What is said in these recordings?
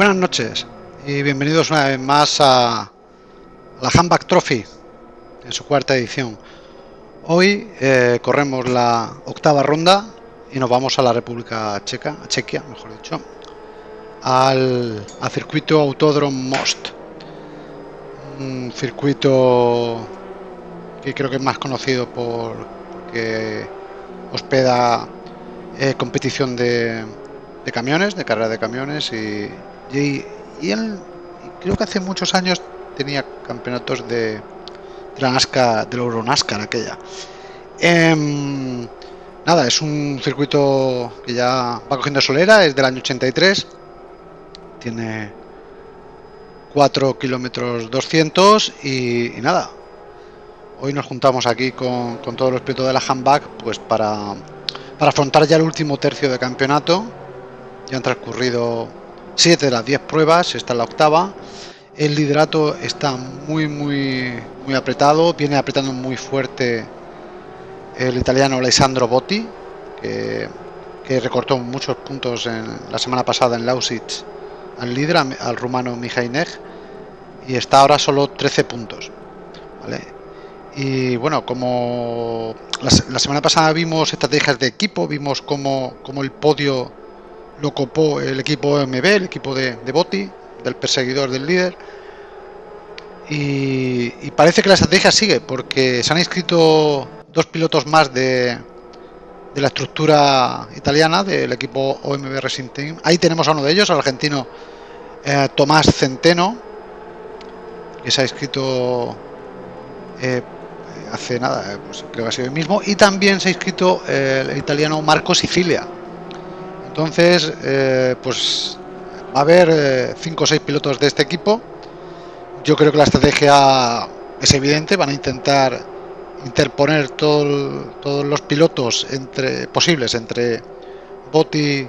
Buenas noches y bienvenidos una vez más a la Handback Trophy en su cuarta edición. Hoy eh, corremos la octava ronda y nos vamos a la República Checa, a Chequia, mejor dicho, al, circuito Autódromo Most. Un circuito que creo que es más conocido por que hospeda eh, competición de, de camiones, de carrera de camiones y, y, él creo que hace muchos años tenía campeonatos de, de la NASCAR, del Euronascar aquella. Em, nada, es un circuito que ya va cogiendo solera, es del año 83, tiene 4 kilómetros 200 y, nada, hoy nos juntamos aquí con, con todos los pilotos de la handback pues para, para afrontar ya el último tercio de campeonato. Ya han transcurrido 7 de las 10 pruebas, esta es la octava. El liderato está muy, muy, muy apretado, viene apretando muy fuerte el italiano Alessandro Botti, que, recortó muchos puntos en la semana pasada en Lausitz al líder, al rumano Mihainej, y está ahora solo 13 puntos. Y bueno, como la, semana pasada vimos estrategias de equipo, vimos como, como el podio lo copó el equipo MB, el equipo de, de del perseguidor del líder. Y, parece que la estrategia sigue, porque se han inscrito dos pilotos más de, de la estructura italiana del equipo OMB Racing Team. Ahí tenemos a uno de ellos, al argentino eh, Tomás Centeno, que se ha inscrito eh, hace nada, eh, pues creo que ha sido el mismo. Y también se ha inscrito el italiano Marco Sicilia, entonces, eh, pues va a haber 5 eh, o 6 pilotos de este equipo. Yo creo que la estrategia es evidente, van a intentar interponer todos los pilotos entre posibles entre Botti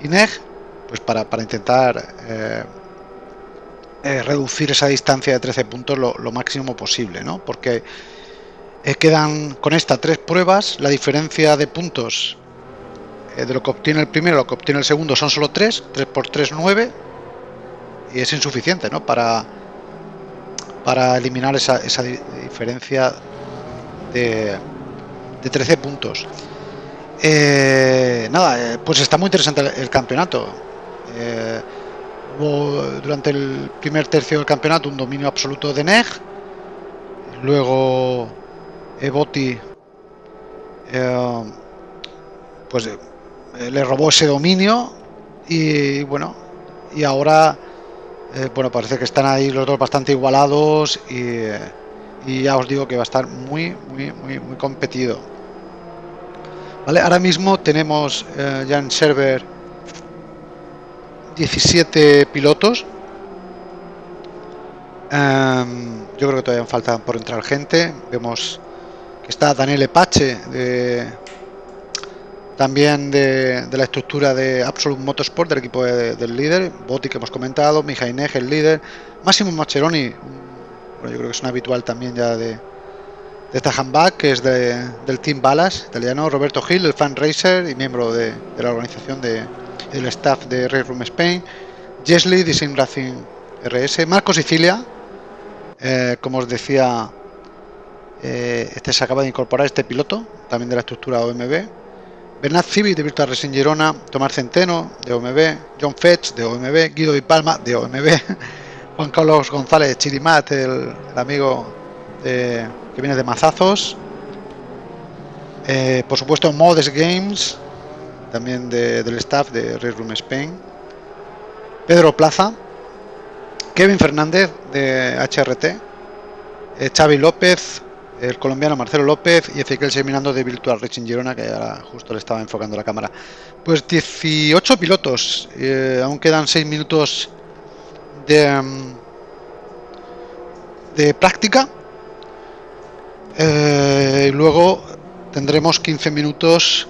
y Neg, pues para, intentar eh, reducir esa distancia de 13 puntos lo, máximo posible, ¿no? Porque quedan con esta tres pruebas, la diferencia de puntos de lo que obtiene el primero lo que obtiene el segundo son solo 3, 3 por 3, 9, y es insuficiente ¿no? para, para eliminar esa, esa diferencia de, de 13 puntos. Eh, nada, eh, pues está muy interesante el, campeonato. hubo durante el primer tercio del campeonato un dominio absoluto de Neg, luego Eboti pues eh, le robó ese dominio y bueno, y ahora eh, bueno, parece que están ahí los dos bastante igualados y, y, ya os digo que va a estar muy, muy, muy, muy competido. Vale, ahora mismo tenemos eh, ya en server 17 pilotos. Em, yo creo que todavía falta por entrar gente. Vemos que está Daniel Epache de también de, la estructura de Absolute Motorsport del equipo del líder, Botti que hemos comentado, Mijainej el líder, Máximo Macheroni, bueno, yo creo que es un habitual también ya de, de esta handback, que es del Team Balas italiano, Roberto Gil, el fan racer y miembro de, la organización de, del staff de Red Room Spain, Jesly, Design Racing RS, Marco Sicilia, eh, como os decía, eh, este se acaba de incorporar, este piloto, también de la estructura OMB, Bernat Civi de Virtual Racing Girona, Tomás Centeno de OMB, John Fetch de OMB, Guido y Palma de OMB, Juan Carlos González Chirimat, el, amigo que viene de Mazazos, eh, por supuesto Modes Games, también del staff de Red Room Spain, Pedro Plaza, Kevin Fernández de HRT, eh, Xavi López, el colombiano Marcelo López y Ezequiel Seminando de Virtual Racing Girona, que ahora justo le estaba enfocando la cámara. Pues 18 pilotos, eh, aún quedan 6 minutos de, mm, de práctica. Eh, y luego tendremos 15 minutos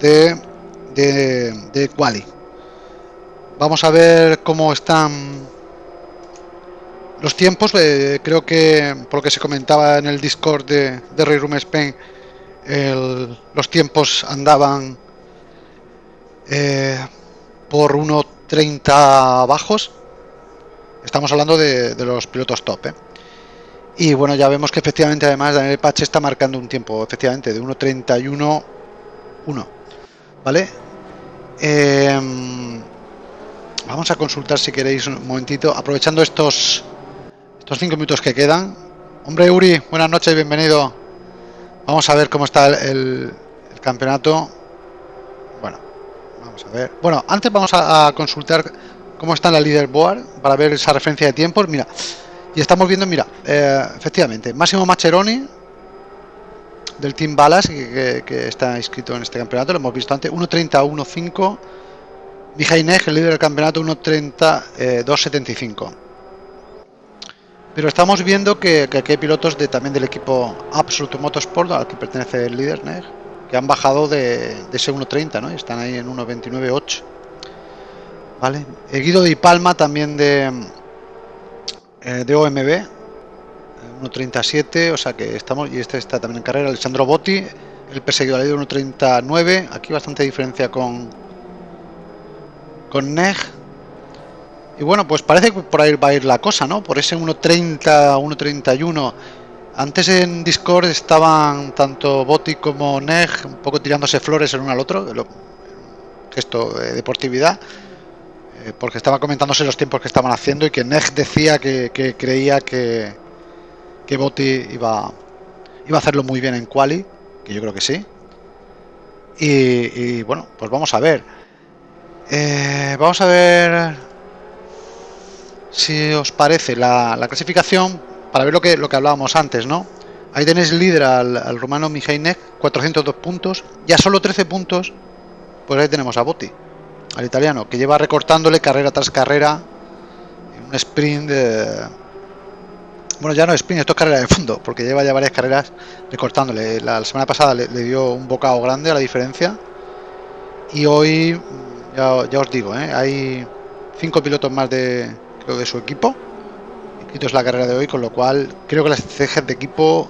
de, de, de quali. Vamos a ver cómo están los tiempos, eh, creo que por lo que se comentaba en el Discord de, de Room Spain, los tiempos andaban eh, por 1.30, 1.30 bajos. Estamos hablando de, los pilotos top. ¿eh? Y bueno, ya vemos que efectivamente además Daniel Pache está marcando un tiempo, efectivamente, de 1.31.1. ¿Vale? Em, vamos a consultar si queréis un momentito, aprovechando estos estos cinco minutos que quedan. Hombre Uri, buenas noches, bienvenido. Vamos a ver cómo está el, campeonato. Bueno, vamos a ver. Bueno, antes vamos a, consultar cómo está la leaderboard para ver esa referencia de tiempos. Mira, y estamos viendo, mira, eh, efectivamente, Máximo Macheroni del Team Balas, que, está inscrito en este campeonato, lo hemos visto antes, 1.30, 1.5. Mijainej, el líder del campeonato, 1.30, 2.75. Pero estamos viendo que, aquí hay pilotos de, también del equipo Absolute Motorsport, al que pertenece el líder, que han bajado de, ese 1.30, ¿no? Están ahí en 1.29.8. ¿Vale? El Guido de Palma también de, eh, de OMB, 1.37, o sea que estamos, y este está también en carrera, Alessandro Botti, el perseguido al líder 1.39, aquí bastante diferencia con, con Neg, y bueno, pues parece que por ahí va a ir la cosa, ¿no? Por ese 1.30, 1.31. Antes en Discord estaban tanto Boti como Neg un poco tirándose flores el uno al otro, gesto de deportividad, eh, porque estaba comentándose los tiempos que estaban haciendo y que Neg decía que, creía que, que Boti iba, iba a hacerlo muy bien en Quali, que yo creo que sí. Y, bueno, pues vamos a ver. Eh, vamos a ver si os parece, la, clasificación para ver lo que, lo que hablábamos antes, ¿no? Ahí tenéis líder al, al rumano Mijainek, 402 puntos, ya solo 13 puntos, pues ahí tenemos a Botti, al italiano, que lleva recortándole carrera tras carrera, un sprint de... Bueno, ya no es sprint, esto es carrera de fondo, porque lleva ya varias carreras recortándole. La, semana pasada le, dio un bocado grande a la diferencia, y hoy, ya, ya os digo, ¿eh? hay cinco pilotos más de, de su equipo. Quito es la carrera de hoy, con lo cual creo que las estrategias de equipo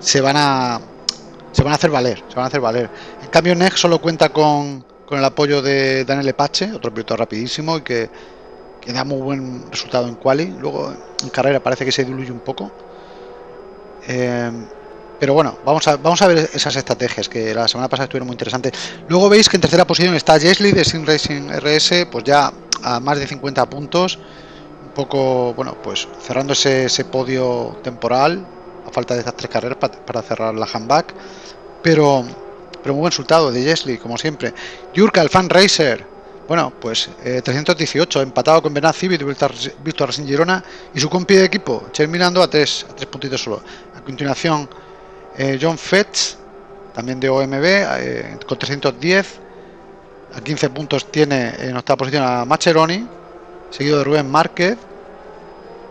se van a se van a hacer valer, se van a hacer valer. En cambio, Nex solo cuenta con, con el apoyo de Daniel Epache, otro piloto rapidísimo y que, que, da muy buen resultado en quali. Luego en carrera parece que se diluye un poco. Eh, pero bueno, vamos a, vamos a ver esas estrategias que la semana pasada estuvieron muy interesantes. Luego veis que en tercera posición está Jesly de Sim Racing RS, pues ya a más de 50 puntos poco, bueno, pues cerrando ese, podio temporal, a falta de estas tres carreras para, cerrar la handback, pero, pero muy buen resultado de Jesly, como siempre. Jurka, el fan racer, bueno, pues 318, eh, empatado con Bernard Civil, Víctor Racing Girona y su compi de equipo, terminando a tres, a tres puntitos solo. A continuación, eh, John Fetch, también de OMB, eh, con 310. A 15 puntos tiene en octava posición a Macheroni, seguido de Rubén Márquez.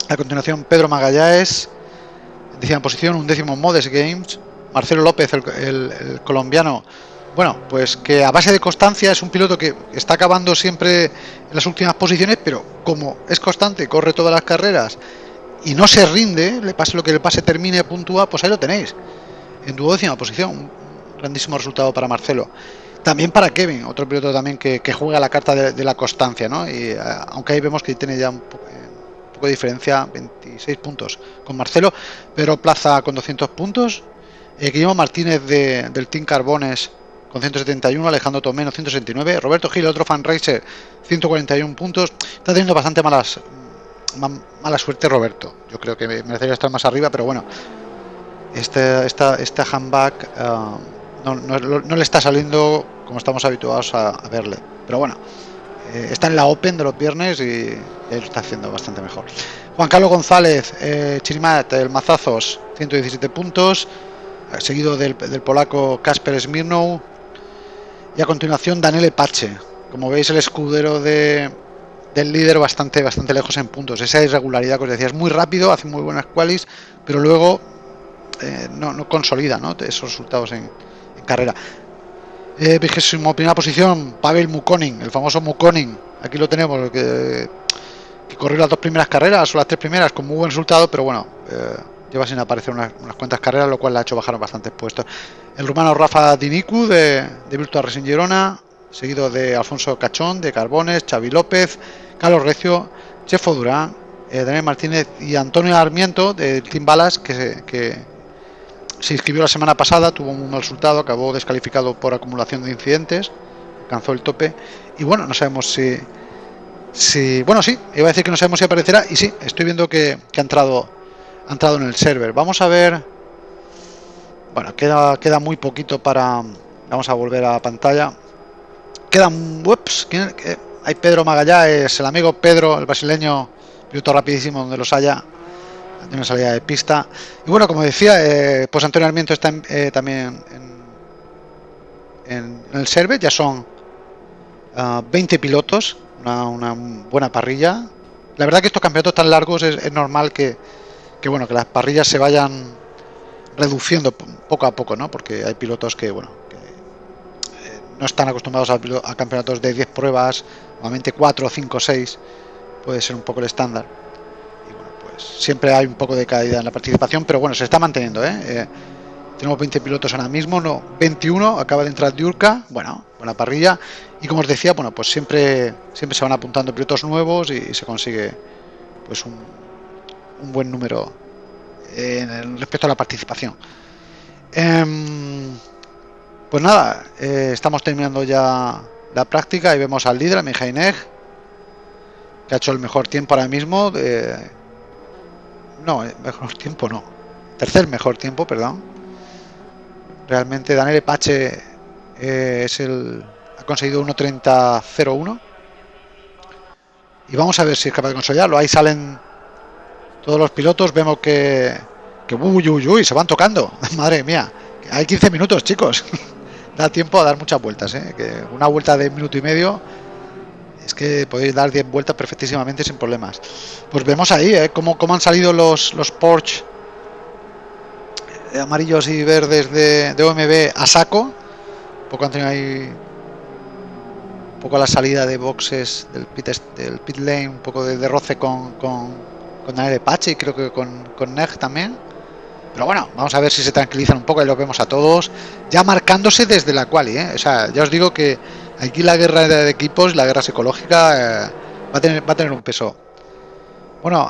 A continuación, Pedro Magallanes, décima posición, un décimo Modes Games. Marcelo López, el, colombiano, bueno, pues que a base de constancia es un piloto que está acabando siempre en las últimas posiciones, pero como es constante, corre todas las carreras y no se rinde, le pase lo que le pase, termine, puntúa, pues ahí lo tenéis, en duodécima posición. Un grandísimo resultado para Marcelo. También para Kevin, otro piloto también que, juega la carta de, la constancia, ¿no? Y eh, aunque ahí vemos que tiene ya un, poco de diferencia, 26 puntos con Marcelo, pero Plaza con 200 puntos, eh, Guillermo Martínez del Team Carbones con 171, Alejandro Tomeno 169, Roberto Gil, otro fan racer, 141 puntos. Está teniendo bastante malas mala suerte Roberto. Yo creo que merecería estar más arriba, pero bueno, este, esta, esta handback uh, no, le está saliendo como estamos habituados a, verle. Pero bueno, eh, está en la Open de los viernes y él está haciendo bastante mejor. Juan Carlos González, eh, Chirimat, el Mazazos, 117 puntos, eh, seguido del, polaco Kasper Smirnow. Y a continuación Daniel Pache, como veis el escudero de, del líder bastante, bastante lejos en puntos. Esa irregularidad que os decía, es muy rápido, hace muy buenas qualis, pero luego no, no, consolida ¿no? esos resultados en, carrera. Eh, vigésimo primera posición, Pavel Mukonin, el famoso Mukonin. Aquí lo tenemos, que, que, corrió las dos primeras carreras o las tres primeras con muy buen resultado, pero bueno, eh, lleva sin aparecer unas, cuantas carreras, lo cual le ha hecho bajar bastantes puestos. El rumano Rafa Dinicu de, de Virtual Racing Girona, seguido de Alfonso Cachón, de Carbones, Xavi López, Carlos Recio, Chefo Durán, eh, Daniel Martínez y Antonio Armiento de Team Balas, que, que, se inscribió la semana pasada, tuvo un mal resultado, acabó descalificado por acumulación de incidentes, alcanzó el tope. Y bueno, no sabemos si. si bueno, sí, iba a decir que no sabemos si aparecerá. Y sí, estoy viendo que, que ha, entrado, ha entrado en el server. Vamos a ver. Bueno, queda, queda muy poquito para. Vamos a volver a la pantalla. Quedan. Ups, hay Pedro Magallanes, el amigo Pedro, el brasileño, piloto rapidísimo donde los haya una salida de pista. Y bueno, como decía, eh, pues Antonio Armiento está eh, también en, el server, ya son uh, ah, 20 pilotos, una, buena parrilla. La verdad que estos campeonatos tan largos es, normal que, que, bueno, que las parrillas se vayan reduciendo poco a poco, ¿no? Porque hay pilotos que, bueno, eh, no están acostumbrados a, a, campeonatos de 10 pruebas, normalmente 4, 5, 6 puede ser un poco el estándar siempre hay un poco de caída en la participación, pero bueno, se está manteniendo. ¿eh? Eh, tenemos 20 pilotos ahora mismo, no, 21, acaba de entrar Diurka, bueno, buena parrilla. Y como os decía, bueno, pues siempre, siempre se van apuntando pilotos nuevos y, se consigue pues un, buen número en respecto a la participación. Eh, pues nada, eh, estamos terminando ya la práctica y vemos al líder, a Mijaineg, que ha hecho el mejor tiempo ahora mismo. No, eh, mejor tiempo no. Tercer mejor tiempo, perdón. Realmente Daniel Pache eh, es el ha conseguido 1.30.01 y vamos a ver si es capaz de consolidarlo. Ahí salen todos los pilotos, vemos que que uy, uy, uy, se van tocando. Madre mía, hay 15 minutos, chicos. da tiempo a dar muchas vueltas, ¿eh? que una vuelta de un minuto y medio es que podéis dar 10 vueltas perfectísimamente sin problemas. Pues vemos ahí ¿eh? cómo, cómo, han salido los, los Porsche amarillos y verdes de, de OMB a saco. Un poco han tenido ahí un poco la salida de boxes del pit, del pit lane, un poco de, de roce con, con, con Daniel Pache y creo que con, con Neg también. Pero bueno, vamos a ver si se tranquilizan un poco y lo vemos a todos ya marcándose desde la quali. ¿eh? O sea, ya os digo que Aquí la guerra de equipos, la guerra psicológica, eh, va, a tener, un peso. Bueno,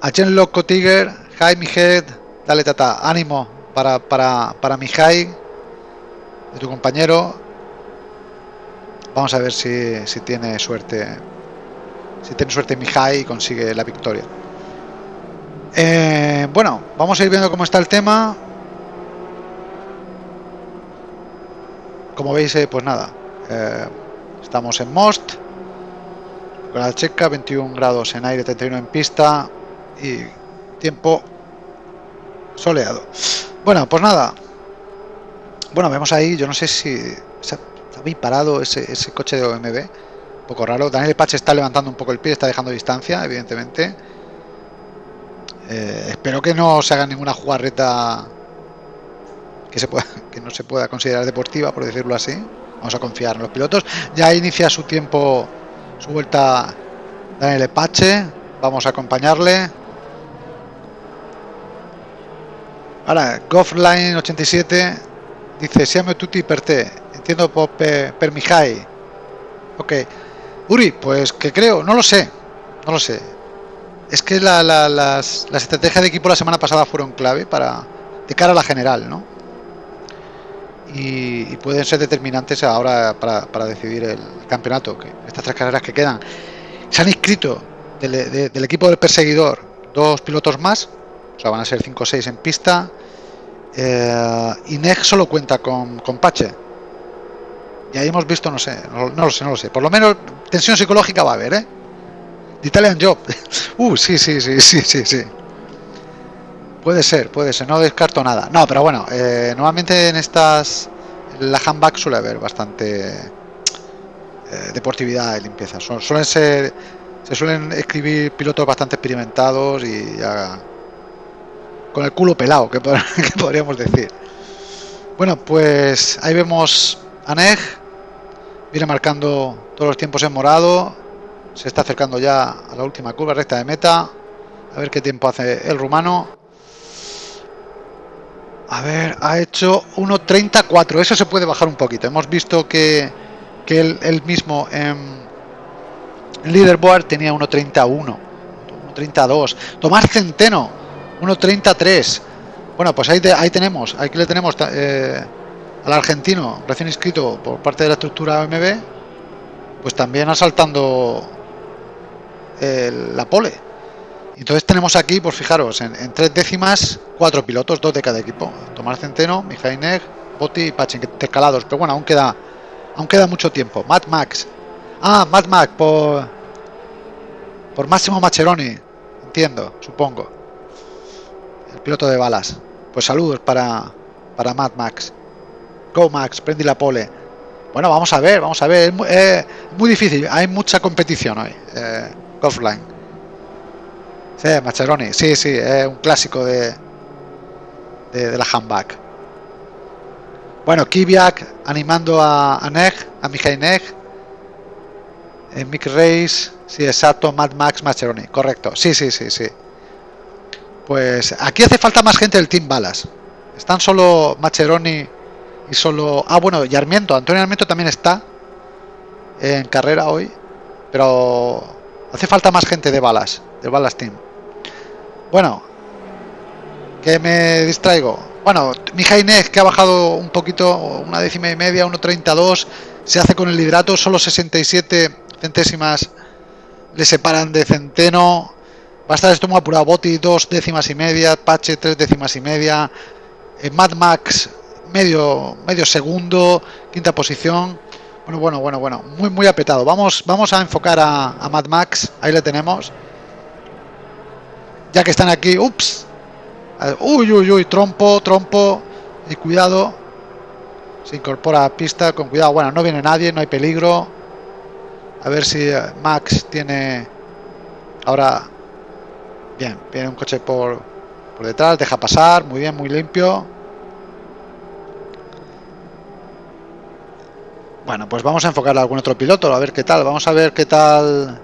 a Chen Loco Tiger, Jaime Head, dale tata, ánimo para, para, para mi de tu compañero. Vamos a ver si, si tiene suerte. Si tiene suerte mi y consigue la victoria. Eh, bueno, vamos a ir viendo cómo está el tema. Como veis, eh, pues nada, eh, estamos en Most, con la checa, 21 grados en aire, 31 en pista y tiempo soleado. Bueno, pues nada. Bueno, vemos ahí, yo no sé si está bien parado ese, ese coche de OMB. Un poco raro. Daniel Pache está levantando un poco el pie, está dejando distancia, evidentemente. Eh, espero que no se haga ninguna jugarreta que, se pueda, que no se pueda considerar deportiva, por decirlo así. Vamos a confiar en los pilotos. Ya inicia su tiempo, su vuelta Daniel Epache. Vamos a acompañarle. Ahora, Goffline 87 dice: Siamo tutti per te. Entiendo por, per. Ok. Uri, pues que creo, no lo sé. No lo sé. Es que la, la, las, las estrategias de equipo la semana pasada fueron clave para de cara a la general, ¿no? Y, y, pueden ser determinantes ahora para, para, decidir el campeonato, que estas tres carreras que quedan. Se han inscrito del, de, del equipo del perseguidor dos pilotos más, o sea, van a ser 5 o 6 en pista. Eh, y NEG solo cuenta con, con Pache. Y ahí hemos visto, no sé, no, lo sé, no lo sé. Por lo menos tensión psicológica va a haber, ¿eh? Italian Job. uh, sí, sí, sí, sí, sí, sí. Puede ser, puede ser, no descarto nada. No, pero bueno, eh, normalmente en estas, en la handbag suele haber bastante eh, deportividad y limpieza. Son, suelen ser, se suelen escribir pilotos bastante experimentados y ya con el culo pelado, que, que podríamos decir. Bueno, pues ahí vemos a Neg, viene marcando todos los tiempos en morado, se está acercando ya a la última curva recta de meta, a ver qué tiempo hace el rumano. A ver, ha hecho 1.34. Eso se puede bajar un poquito. Hemos visto que, porque él, mismo en, Leaderboard tenía 1.31, 1.32. Tomás Centeno, 1.33. Bueno, pues ahí, ahí tenemos, aquí le tenemos eh, al argentino recién inscrito por parte de la estructura OMB, pues también asaltando la pole. Entonces tenemos aquí, pues fijaros, en, tres décimas, cuatro pilotos, dos de cada equipo. Tomás Centeno, Mijail Neg, Botti y Pachin, intercalados. Pero bueno, aún queda, aún queda mucho tiempo. Mad Max. Ah, Mad Max por, por Máximo Macheroni. Entiendo, supongo. El piloto de balas. Pues saludos para, para Mad Max. Go Max, prende la pole. Bueno, vamos a ver, vamos a ver. Es eh, muy, difícil, hay mucha competición hoy. Eh, offline. Sí, Macheroni, sí, sí, es un clásico de, de, la handback. Bueno, Kiviak animando a, a Neg, a Mijay Neg. En Mick Race, sí, exacto, Mad Max Macheroni, correcto. Sí, sí, sí, sí. Pues aquí hace falta más gente del Team Balas. Están solo Macheroni y solo... Ah, bueno, y Armiento. Antonio Armiento también está en carrera hoy. Pero hace falta más gente de Balas, de Balas Team. Bueno, que me distraigo. Bueno, mi que ha bajado un poquito, una décima y media, 1.32, se hace con el hidrato, solo 67 centésimas le separan de Centeno. Va a estar esto muy apurado. Boti, dos décimas y media, Pache, tres décimas y media. Eh, Mad Max, medio, medio segundo, quinta posición. Bueno, bueno, bueno, bueno, muy, muy apretado. Vamos, vamos a enfocar a Mad Max, ahí le tenemos ya que están aquí, ups, uy, uy, uy, trompo, trompo, y cuidado, se incorpora a pista, con cuidado, bueno, no viene nadie, no hay peligro, a ver si eh, Max tiene, ahora, bien, viene un coche por, por detrás, deja pasar, muy bien, muy limpio, Bueno, pues vamos a enfocar a algún otro piloto, a ver qué tal. Vamos a ver qué tal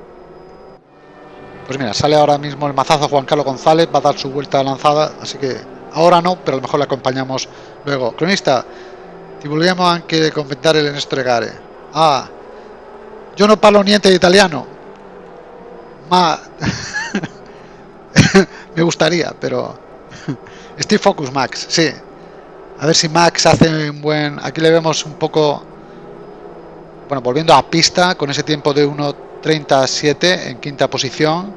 pues mira, sale ahora mismo el mazazo Juan Carlos González, va a dar su vuelta lanzada, así que ahora no, pero a lo mejor le acompañamos luego. Cronista, ti vogliamo anche commentare le gare. Ah, yo no parlo niente de italiano, ma me gustaría, pero Steve Focus Max, sí. A ver si Max hace un buen... Aquí le vemos un poco... Bueno, volviendo a pista con ese tiempo de 1 37 en quinta posición.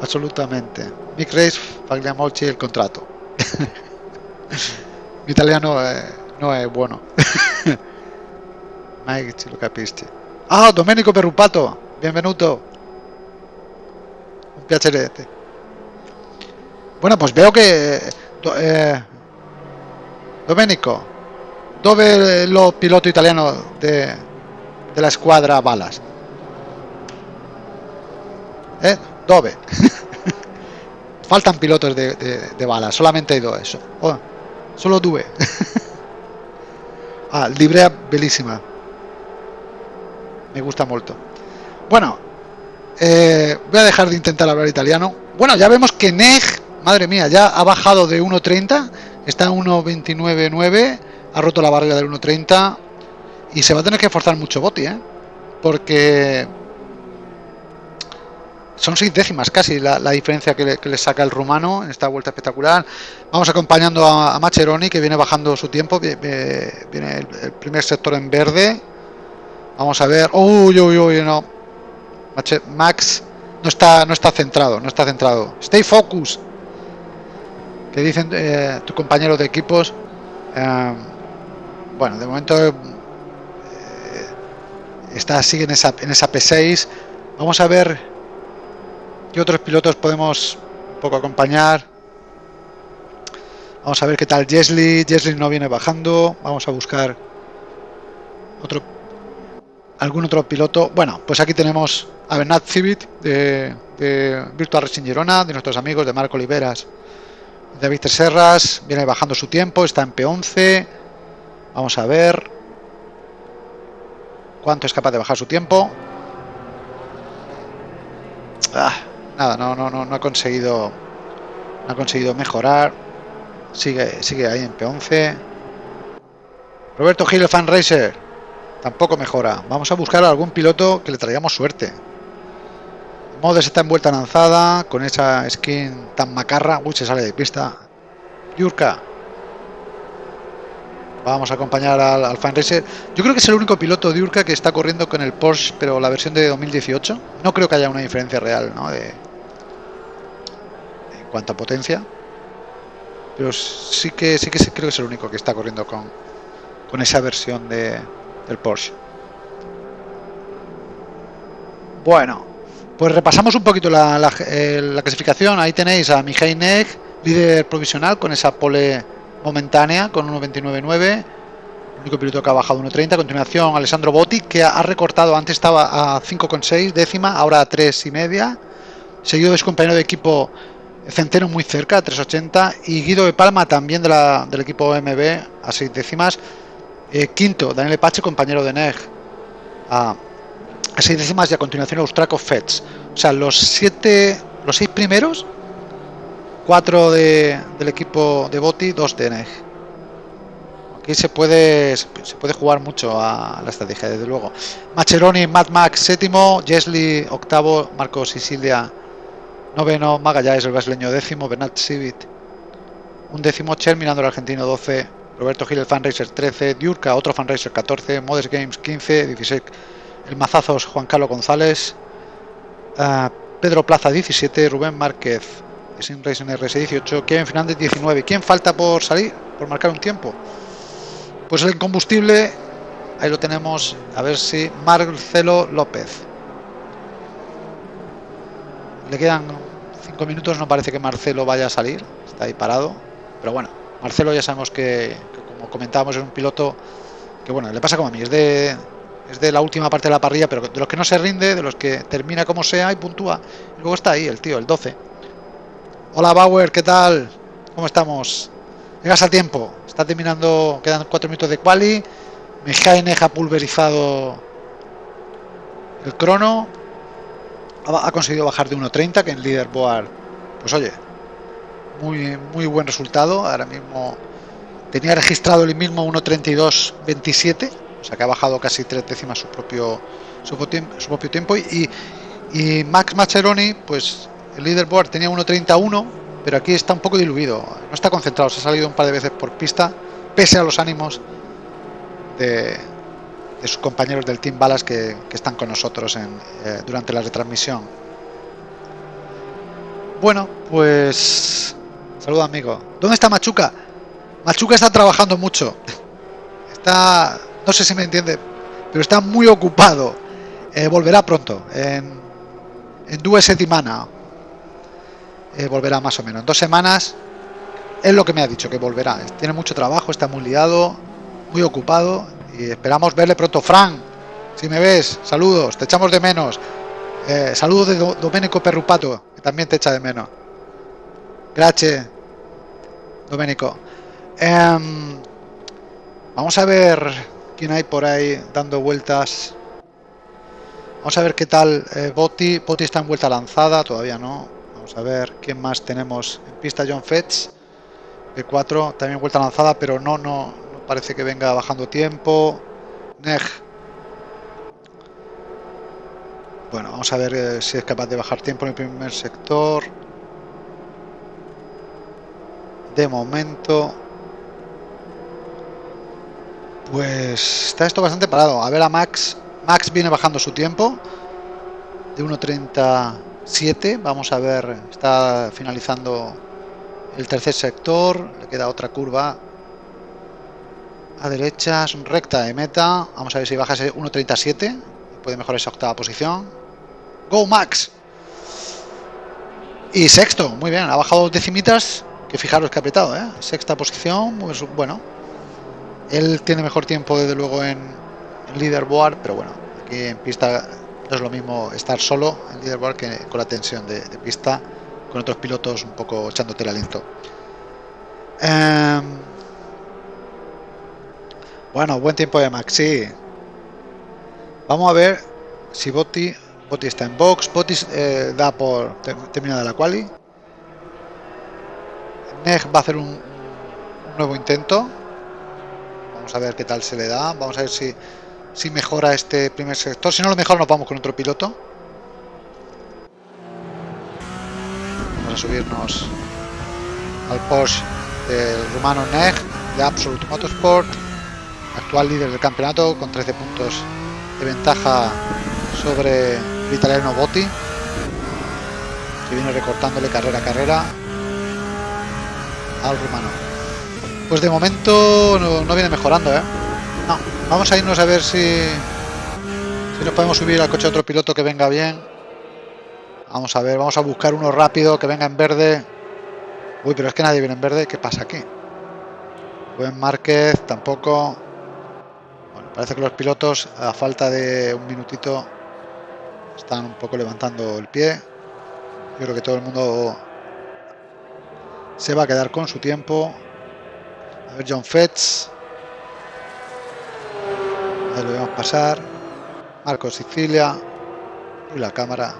Absolutamente. Mick Race, Fagliamolci el contrato. Mi italiano eh, no es bueno. Mike lo capisci. Ah, Domenico Perrupato, benvenuto. Un piacerete. Bueno, pues veo que eh, Domenico, dove lo piloto italiano de de la escuadra balas. ¿Eh? Dove. Faltan pilotos de, balas, solamente hay dos. Oh, solo due. ah, librea bellísima. Me gusta mucho. Bueno, eh, voy a dejar de intentar hablar italiano. Bueno, ya vemos que Neg, madre mía, ya ha bajado de 1.30, está en 1.29.9, ha roto la barrera del 1.30, y se va a tener que forzar mucho Boti, ¿eh? Porque son seis décimas casi la, diferencia que le, saca el rumano en esta vuelta espectacular. Vamos acompañando a, Macheroni que viene bajando su tiempo. Viene el, primer sector en verde. Vamos a ver. Uy, uy, uy, no. Max no está, no está centrado, no está centrado. Stay focus. Que dicen eh, tu compañero de equipos. Eh, bueno, de momento está sigue en esa, en esa P6 vamos a ver qué otros pilotos podemos un poco acompañar. Vamos a ver qué tal Jesly. Jesly no viene bajando. Vamos a buscar otro algún otro piloto. Bueno pues aquí tenemos a Bernat Civit de, Virtual Racing de nuestros amigos de Marco Oliveras. David Serras viene bajando su tiempo está en P11 vamos a ver cuánto es capaz de bajar su tiempo. Ah, nada, no, no, no, no ha conseguido no ha conseguido mejorar. Sigue, sigue ahí en P11. Roberto Gil, el fan racer. Tampoco mejora. Vamos a buscar a algún piloto que le traigamos suerte. Modes está envuelta en lanzada con esa skin tan macarra. Uy, se sale de pista. Yurka. Vamos a acompañar al, al fan racer. Yo creo que es el único piloto de Yurka que está corriendo con el Porsche, pero la versión de 2018. No creo que haya una diferencia real, ¿no? De, en cuanto a potencia. Pero sí que sí que creo que es el único que está corriendo con, con esa versión de, del Porsche. Bueno, pues repasamos un poquito la, eh, la clasificación. Ahí tenéis a Mihai Nek, líder provisional con esa pole momentánea con 1.29.9. El único piloto que ha bajado 1.30. A continuación, Alessandro Botti, que ha recortado, antes estaba a 5.6 décima, ahora a 3.5. Seguido de su compañero de equipo Centeno muy cerca, 3.80. Y Guido de Palma, también de la, del equipo MB, a 6 décimas. Eh, quinto, Daniel Pache, compañero de NEG, a, a 6 décimas. Y a continuación, Austraco Fets. O sea, los siete, los seis primeros, cuatro de, del equipo de Boti, dos de NEG. Aquí se puede, se puede jugar mucho a la estrategia, desde luego. Macheroni, Mad Max, séptimo. Jesli, octavo. Marcos y Silvia, noveno. Magallanes, el brasileño, décimo. Bernat Civit, un décimo. Cher, mirando el argentino, 12. Roberto Gil, el fanracer, 13. Diurka, otro fanracer, 14. Modes Games, 15. 16. El Mazazos, Juan Carlos González. Uh, Pedro Plaza, 17. Rubén Márquez, Racing RS, 18. Kevin Fernández, 19. ¿Quién falta por salir? Por marcar un tiempo. Pues el combustible, ahí lo tenemos, a ver si Marcelo López. Le quedan 5 minutos, no parece que Marcelo vaya a salir, está ahí parado. Pero bueno, Marcelo ya sabemos que, que como comentábamos, es un piloto que bueno, le pasa como a mí, es de, es de la última parte de la parrilla, pero de los que no se rinde, de los que termina como sea y puntúa. Y luego está ahí el tío, el 12. Hola Bauer, ¿qué tal? ¿Cómo estamos? Llegas a tiempo. Está terminando, quedan 4 minutos de quali. Mejaine ha pulverizado el crono. Ha, conseguido bajar de 1.30, que en leaderboard, pues oye, muy, muy buen resultado. Ahora mismo tenía registrado el mismo 1.32.27 o sea que ha bajado casi tres décimas su propio su propio tiempo y, y, Max Macheroni pues el leaderboard tenía 1.31 pero aquí está un poco diluido no está concentrado se ha salido un par de veces por pista pese a los ánimos de, de sus compañeros del Team Balas que, están con nosotros en, eh, durante la retransmisión bueno pues saludo amigo ¿dónde está Machuca? Machuca está trabajando mucho está no sé si me entiende, pero está muy ocupado. Eh, volverá pronto, en, en dos semanas. Eh, volverá más o menos. En dos semanas es lo que me ha dicho, que volverá. Tiene mucho trabajo, está muy liado, muy ocupado y esperamos verle pronto. Fran, si me ves, saludos, te echamos de menos. Eh, saludos de Do Domenico Perrupato, que también te echa de menos. Gracias, Domenico. Um, vamos a ver quién hay por ahí dando vueltas. Vamos a ver qué tal eh, Botti. Botti está en vuelta lanzada, todavía no. Vamos a ver quién más tenemos en pista. John Fetch, P4, también vuelta lanzada, pero no, no, no parece que venga bajando tiempo. Neg. Bueno, vamos a ver eh, si es capaz de bajar tiempo en el primer sector. De momento, pues está esto bastante parado. A ver a Max. Max viene bajando su tiempo. De 1.37. Vamos a ver. Está finalizando el tercer sector. Le queda otra curva. A derechas. Recta de meta. Vamos a ver si baja ese 1.37. Puede mejorar esa octava posición. Go Max. Y sexto. Muy bien. Ha bajado decimitas. Que fijaros que ha apretado. ¿eh? Sexta posición. Bueno él tiene mejor tiempo, desde luego, en, en leaderboard, pero bueno, aquí en pista no es lo mismo estar solo en leaderboard que con la tensión de, pista, con otros pilotos un poco echándote el aliento. Eh, bueno, buen tiempo de Maxi. Vamos a ver si Botti, Botti está en box. Botti eh, da por terminada la quali. Neg va a hacer un, un nuevo intento Vamos a ver qué tal se le da. Vamos a ver si, si mejora este primer sector. Si no lo mejora, nos vamos con otro piloto. Vamos a subirnos al Porsche del rumano Neg de Absolute Motorsport, actual líder del campeonato con 13 puntos de ventaja sobre el italiano Botti, que viene recortándole carrera a carrera al rumano. Pues de momento no, viene mejorando, ¿eh? No, vamos a irnos a ver si, si nos podemos subir al coche de otro piloto que venga bien. Vamos a ver, vamos a buscar uno rápido que venga en verde. Uy, pero es que nadie viene en verde. ¿Qué pasa aquí? Buen Márquez, tampoco. Bueno, parece que los pilotos, a falta de un minutito, están un poco levantando el pie. Yo creo que todo el mundo se va a quedar con su tiempo. A ver, John Fetz. Ahí lo vemos pasar. Marco Sicilia. Y la cámara.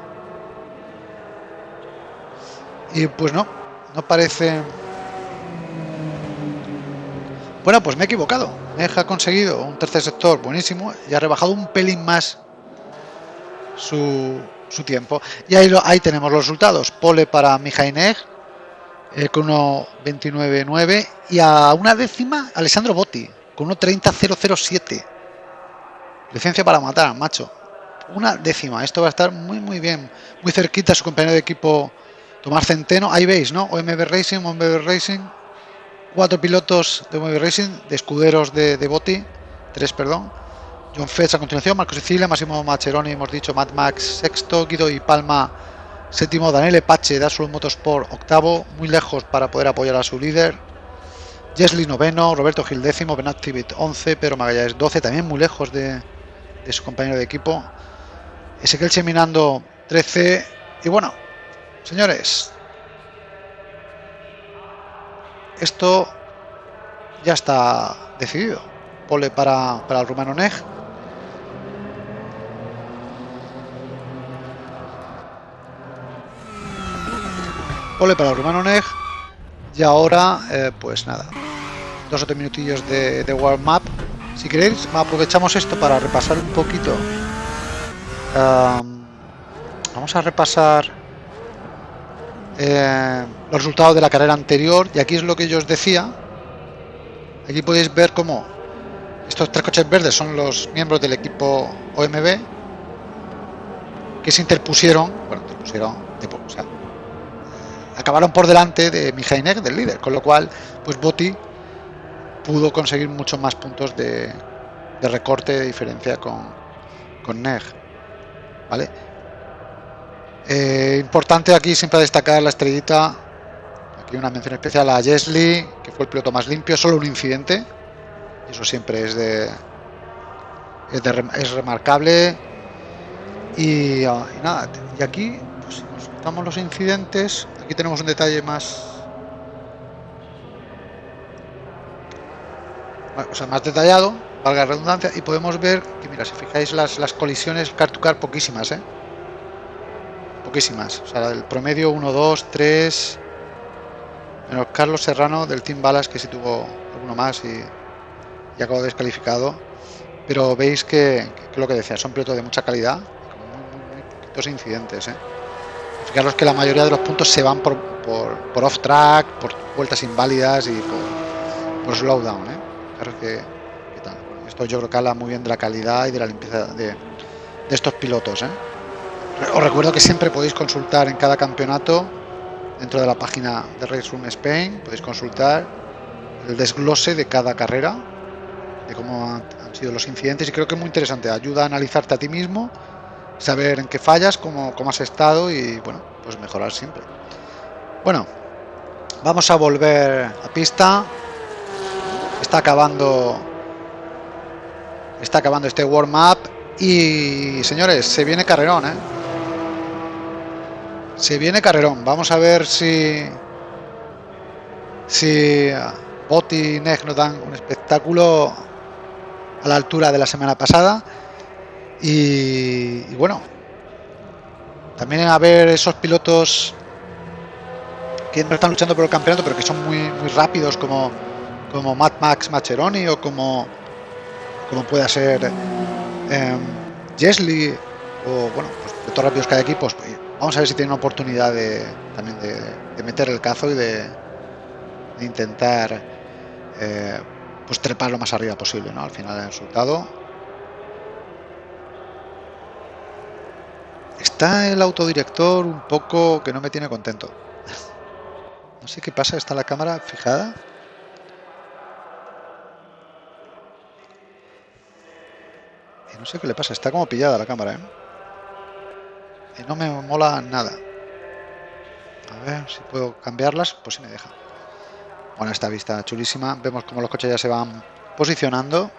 Y pues no, no parece... Bueno, pues me he equivocado. Me ha conseguido un tercer sector buenísimo y ha rebajado un pelín más su, su tiempo. Y ahí, ahí tenemos los resultados. Pole para Mijainej eh, con 1.29.9 y a una décima Alessandro Botti con 1.30.007. Licencia para matar, macho. Una décima. Esto va a estar muy, muy bien. Muy cerquita su compañero de equipo Tomás Centeno. Ahí veis, ¿no? OMB Racing, OMB Racing. Cuatro pilotos de OMB Racing, de escuderos de, de Botti. Tres, perdón. John Fetch a continuación, Marco Sicilia, Máximo Macheroni, hemos dicho, Mad Max sexto, Guido y Palma séptimo, Daniel Epache da Azul Motorsport octavo, muy lejos para poder apoyar a su líder. Jesly noveno, Roberto Gil décimo, Benat Tibet 11, Pedro Magallanes 12, también muy lejos de, de su compañero de equipo. Ezequiel Cheminando 13. Y bueno, señores, esto ya está decidido. Pole para, para el rumano Neg. Ole para el rumano Neg. Y ahora, eh, pues nada, dos o tres minutillos de, de warm-up. Si queréis, aprovechamos esto para repasar un poquito. vamos a repasar eh, los resultados de la carrera anterior. Y aquí es lo que yo os decía. Aquí podéis ver cómo estos tres coches verdes son los miembros del equipo OMB que se interpusieron, bueno, interpusieron, acabaron por delante de Mijainek, del líder, con lo cual, pues Botti pudo conseguir muchos más puntos de, recorte de diferencia con, con Neg. ¿Vale? Eh, importante aquí siempre destacar la estrellita, aquí una mención especial a Jesly, que fue el piloto más limpio, solo un incidente, eso siempre es de es, remarcable y, ah, y, nada, y aquí pues, nos quitamos los incidentes Aquí tenemos un detalle más... O sea, más detallado, valga la redundancia, y podemos ver que, mira, si fijáis las, las colisiones car to car poquísimas, ¿eh? Poquísimas. O sea, el promedio 1, 2, 3... Menos Carlos Serrano del Team Balas, que sí tuvo uno más y, y acabó descalificado. Pero veis que, lo que decía, son pilotos de mucha calidad, con muy, poquitos incidentes, ¿eh? Fijaros que la mayoría de los puntos se van por, por, off-track, por vueltas inválidas y por, por slowdown. ¿eh? Que, Esto yo creo que habla muy bien de la calidad y de la limpieza de, de estos pilotos. ¿eh? Os recuerdo que siempre podéis consultar en cada campeonato, dentro de la página de Race Room Spain, podéis consultar el desglose de cada carrera, de cómo han, sido los incidentes y creo que es muy interesante, ayuda a analizarte a ti mismo saber en qué fallas, cómo, cómo has estado y bueno, pues mejorar siempre. Bueno, vamos a volver a pista. Está acabando está acabando este warm up y señores, se viene carrerón, ¿eh? Se viene carrerón. Vamos a ver si si Botti y Neg nos dan un espectáculo a la altura de la semana pasada. Y, bueno, también a ver esos pilotos que no están luchando por el campeonato, pero que son muy, muy rápidos, como como Mad Max Macheroni o como, como pueda ser eh, Jesly o bueno, pues de todos rápidos que hay aquí, pues vamos a ver si tiene una oportunidad de también de, meter el cazo y de, intentar eh, pues trepar lo más arriba posible, ¿no? Al final del resultado. Está el autodirector un poco que no me tiene contento. No sé qué pasa, está la cámara fijada. Sé qué le pasa, está como pillada la cámara, ¿eh? Y no me mola nada. A ver si puedo cambiarlas, pues si me deja. Bueno, esta vista chulísima. Vemos como los coches ya se van posicionando.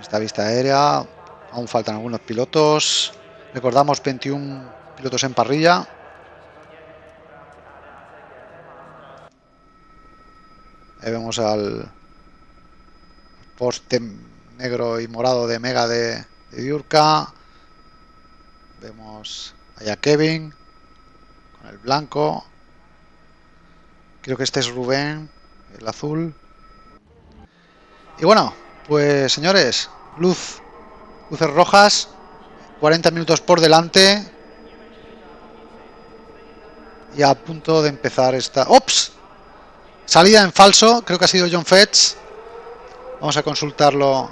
Esta vista aérea. Aún faltan algunos pilotos. Recordamos 21 pilotos en parrilla. Ahí vemos al poste negro y morado de Mega de, de Diurka. Vemos allá Kevin con el blanco. Creo que este es Rubén, el azul. Y bueno, pues señores, luz, luces rojas, 40 minutos por delante. Y a punto de empezar esta... ¡Ops! Salida en falso, creo que ha sido John Fetch. Vamos a consultarlo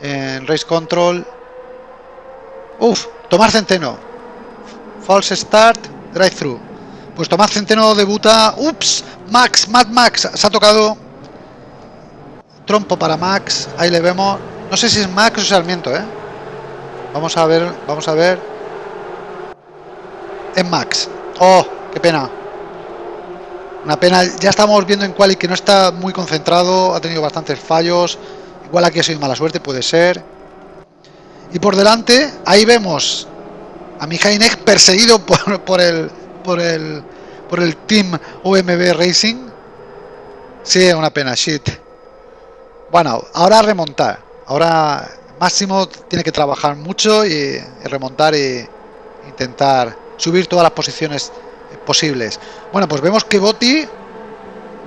en Race Control. Uf, Tomás Centeno. False Start, Drive Through. Pues Tomás Centeno debuta. Ups, Max, Mad Max. Se ha tocado. Trompo para Max. Ahí le vemos. No sé si es Max o Sarmiento, ¿eh? Vamos a ver, vamos a ver. En Max. Oh, qué pena. Una pena. Ya estamos viendo en Quali que no está muy concentrado. Ha tenido bastantes fallos. Igual aquí ha sido mala suerte, puede ser. Y por delante, ahí vemos a Mijainek perseguido por, por, el, por, el, por el Team OMB Racing. Sí, una pena, shit. Bueno, ahora remontar. Ahora Máximo tiene que trabajar mucho y, remontar e intentar subir todas las posiciones posibles. Bueno, pues vemos que Botti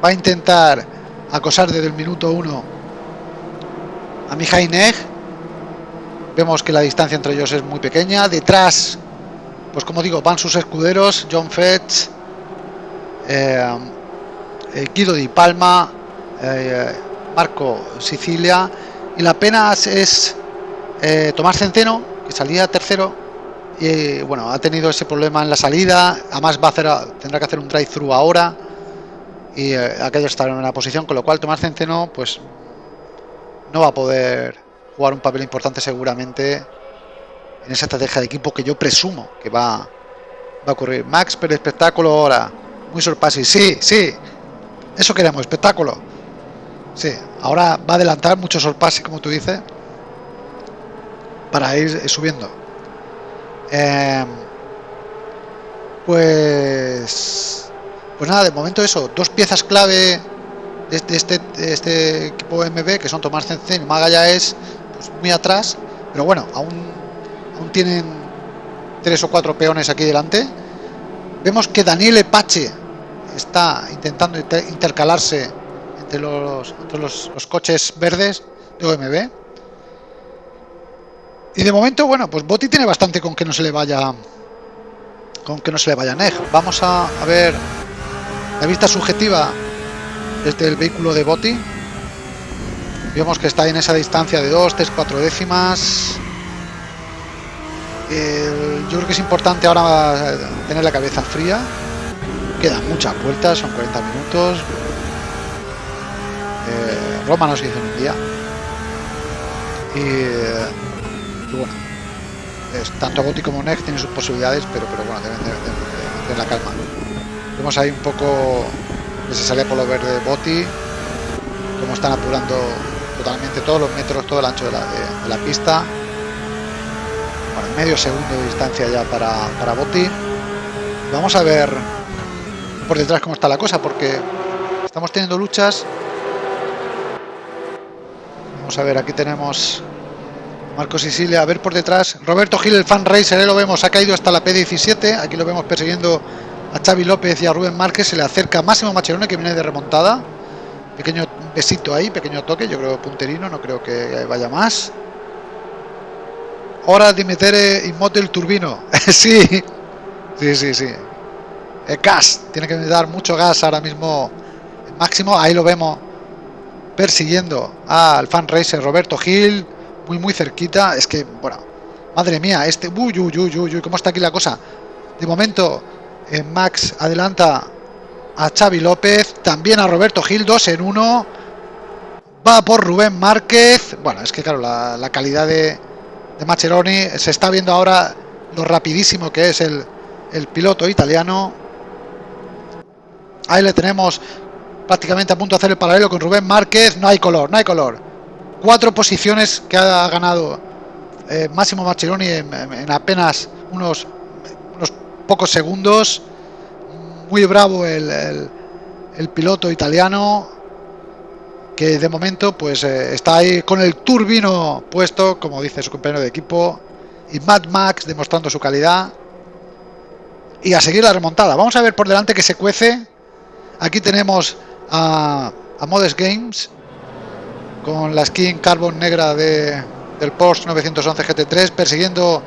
va a intentar acosar desde el minuto 1 a Mijainek. Vemos que la distancia entre ellos es muy pequeña. Detrás, pues como digo, van sus escuderos, John Fetch, eh, eh, Guido Di Palma, eh, Marco Sicilia. Y la pena es eh, Tomás Centeno, que salía tercero, y bueno, ha tenido ese problema en la salida, además va a hacer, tendrá que hacer un drive-thru ahora, y eh, aquello en una posición, con lo cual Tomás Centeno, pues no va a poder jugar un papel importante seguramente en esa estrategia de equipo que yo presumo que va, va a ocurrir. Max, pero espectáculo ahora, muy sorpasi, sí, sí, eso queremos, espectáculo. Sí, ahora va a adelantar mucho sorpasi, como tú dices para ir subiendo. Eh, pues, pues nada, de momento eso, dos piezas clave de este, este, equipo MB, que son Tomás Cencén y Maga es pues, muy atrás, pero bueno, aún, aún tienen tres o cuatro peones aquí delante. Vemos que Daniel Epache está intentando intercalarse entre los, entre los, los coches verdes de OMB. Y de momento, bueno, pues Boti tiene bastante con que no se le vaya con que no se le vaya Neg. Vamos a, ver la vista subjetiva desde el vehículo de Boti. Vemos que está en esa distancia de 2, 3, 4 décimas. yo creo que es importante ahora tener la cabeza fría. Quedan muchas vueltas, son 40 minutos. Eh, Roma no se hizo un día. Y bueno, es, tanto Boti como Neck tienen sus posibilidades, pero, pero bueno, deben tener la calma. Vemos ahí un poco que se sale por lo verde Boti, como están apurando totalmente todos los metros, todo el ancho de la, pista. Bueno, medio segundo de distancia ya para, para Boti. Vamos a ver por detrás cómo está la cosa, porque estamos teniendo luchas. Vamos a ver, aquí tenemos Marcos Sicilia, a ver por detrás. Roberto Gil, el fan racer, lo vemos, ha caído hasta la P17. Aquí lo vemos persiguiendo a Xavi López y a Rubén Márquez. Se le acerca Máximo Macherone que viene de remontada. Pequeño besito ahí, pequeño toque. Yo creo punterino, no creo que vaya más. Hora de meter motel turbino. sí, sí, sí, sí. El gas, tiene que dar mucho gas ahora mismo. Máximo, ahí lo vemos persiguiendo al fan racer Roberto Gil muy muy cerquita. Es que, bueno, madre mía, este... Uy, uy, uy, uy, uy, ¿cómo está aquí la cosa? De momento, eh, Max adelanta a Xavi López, también a Roberto Gil, dos en uno. Va por Rubén Márquez. Bueno, es que claro, la, calidad de, de Macheroni, se está viendo ahora lo rapidísimo que es el, el piloto italiano. Ahí le tenemos prácticamente a punto de hacer el paralelo con Rubén Márquez. No hay color, no hay color cuatro posiciones que ha ganado eh, Máximo Marcelloni en, apenas unos, unos, pocos segundos. Muy bravo el, piloto italiano que de momento pues eh, está ahí con el turbino puesto, como dice su compañero de equipo, y Mad Max demostrando su calidad. Y a seguir la remontada. Vamos a ver por delante que se cuece. Aquí tenemos a, a Modest Games con la skin carbon negra de, del Porsche 911 GT3 persiguiendo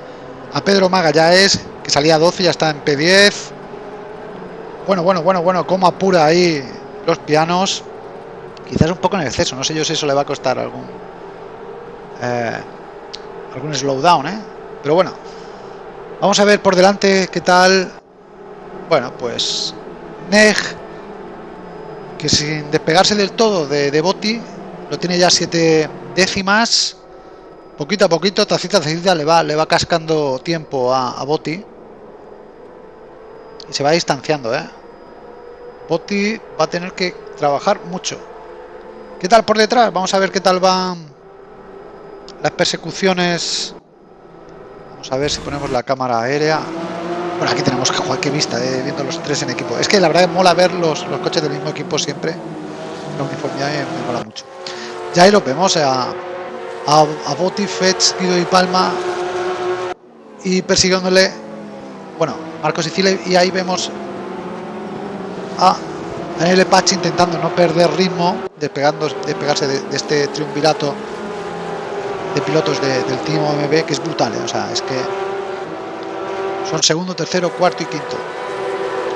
a Pedro Magallanes que salía 12 ya está en P10 bueno bueno bueno bueno cómo apura ahí los pianos. Quizás un poco en exceso no sé yo si eso le va a costar algún eh, algún slowdown ¿eh? pero bueno vamos a ver por delante qué tal. Bueno pues Neg que sin despegarse del todo de, de Boti lo tiene ya siete décimas. Poquito a poquito tacita tacita le va le va cascando tiempo a, a Boti y se va distanciando ¿eh? Boti va a tener que trabajar mucho. ¿qué tal por detrás? vamos a ver qué tal van las persecuciones. Vamos a ver si ponemos la cámara aérea. Bueno aquí tenemos que jugar qué vista eh, viendo los tres en equipo. Es que la verdad mola ver los, los coches del mismo equipo siempre. La uniformidad me mola mucho ya ahí lo vemos a, a, a Boti, Fetch, Guido y Palma y persiguiéndole, bueno, Marcos Sicilia y ahí vemos a Daniel intentando no perder ritmo, despegando, despegarse de, de este triunvirato de pilotos del Team OMB que es brutal, ¿eh? o sea, es que son segundo, tercero, cuarto y quinto.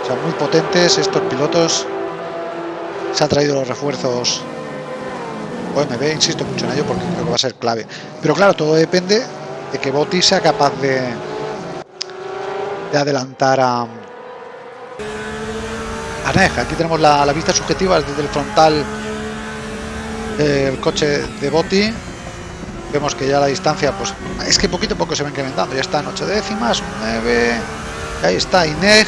O sea, muy potentes estos pilotos. Se han traído los refuerzos OMB, insisto mucho en ello porque creo que va a ser clave. Pero claro, todo depende de que Boti sea capaz de, de adelantar a, a Aquí tenemos la, vista subjetiva desde el frontal del coche de Boti. Vemos que ya la distancia, pues es que poquito a poco se va incrementando. Ya está en 8 décimas, 9. Ahí está Ineg.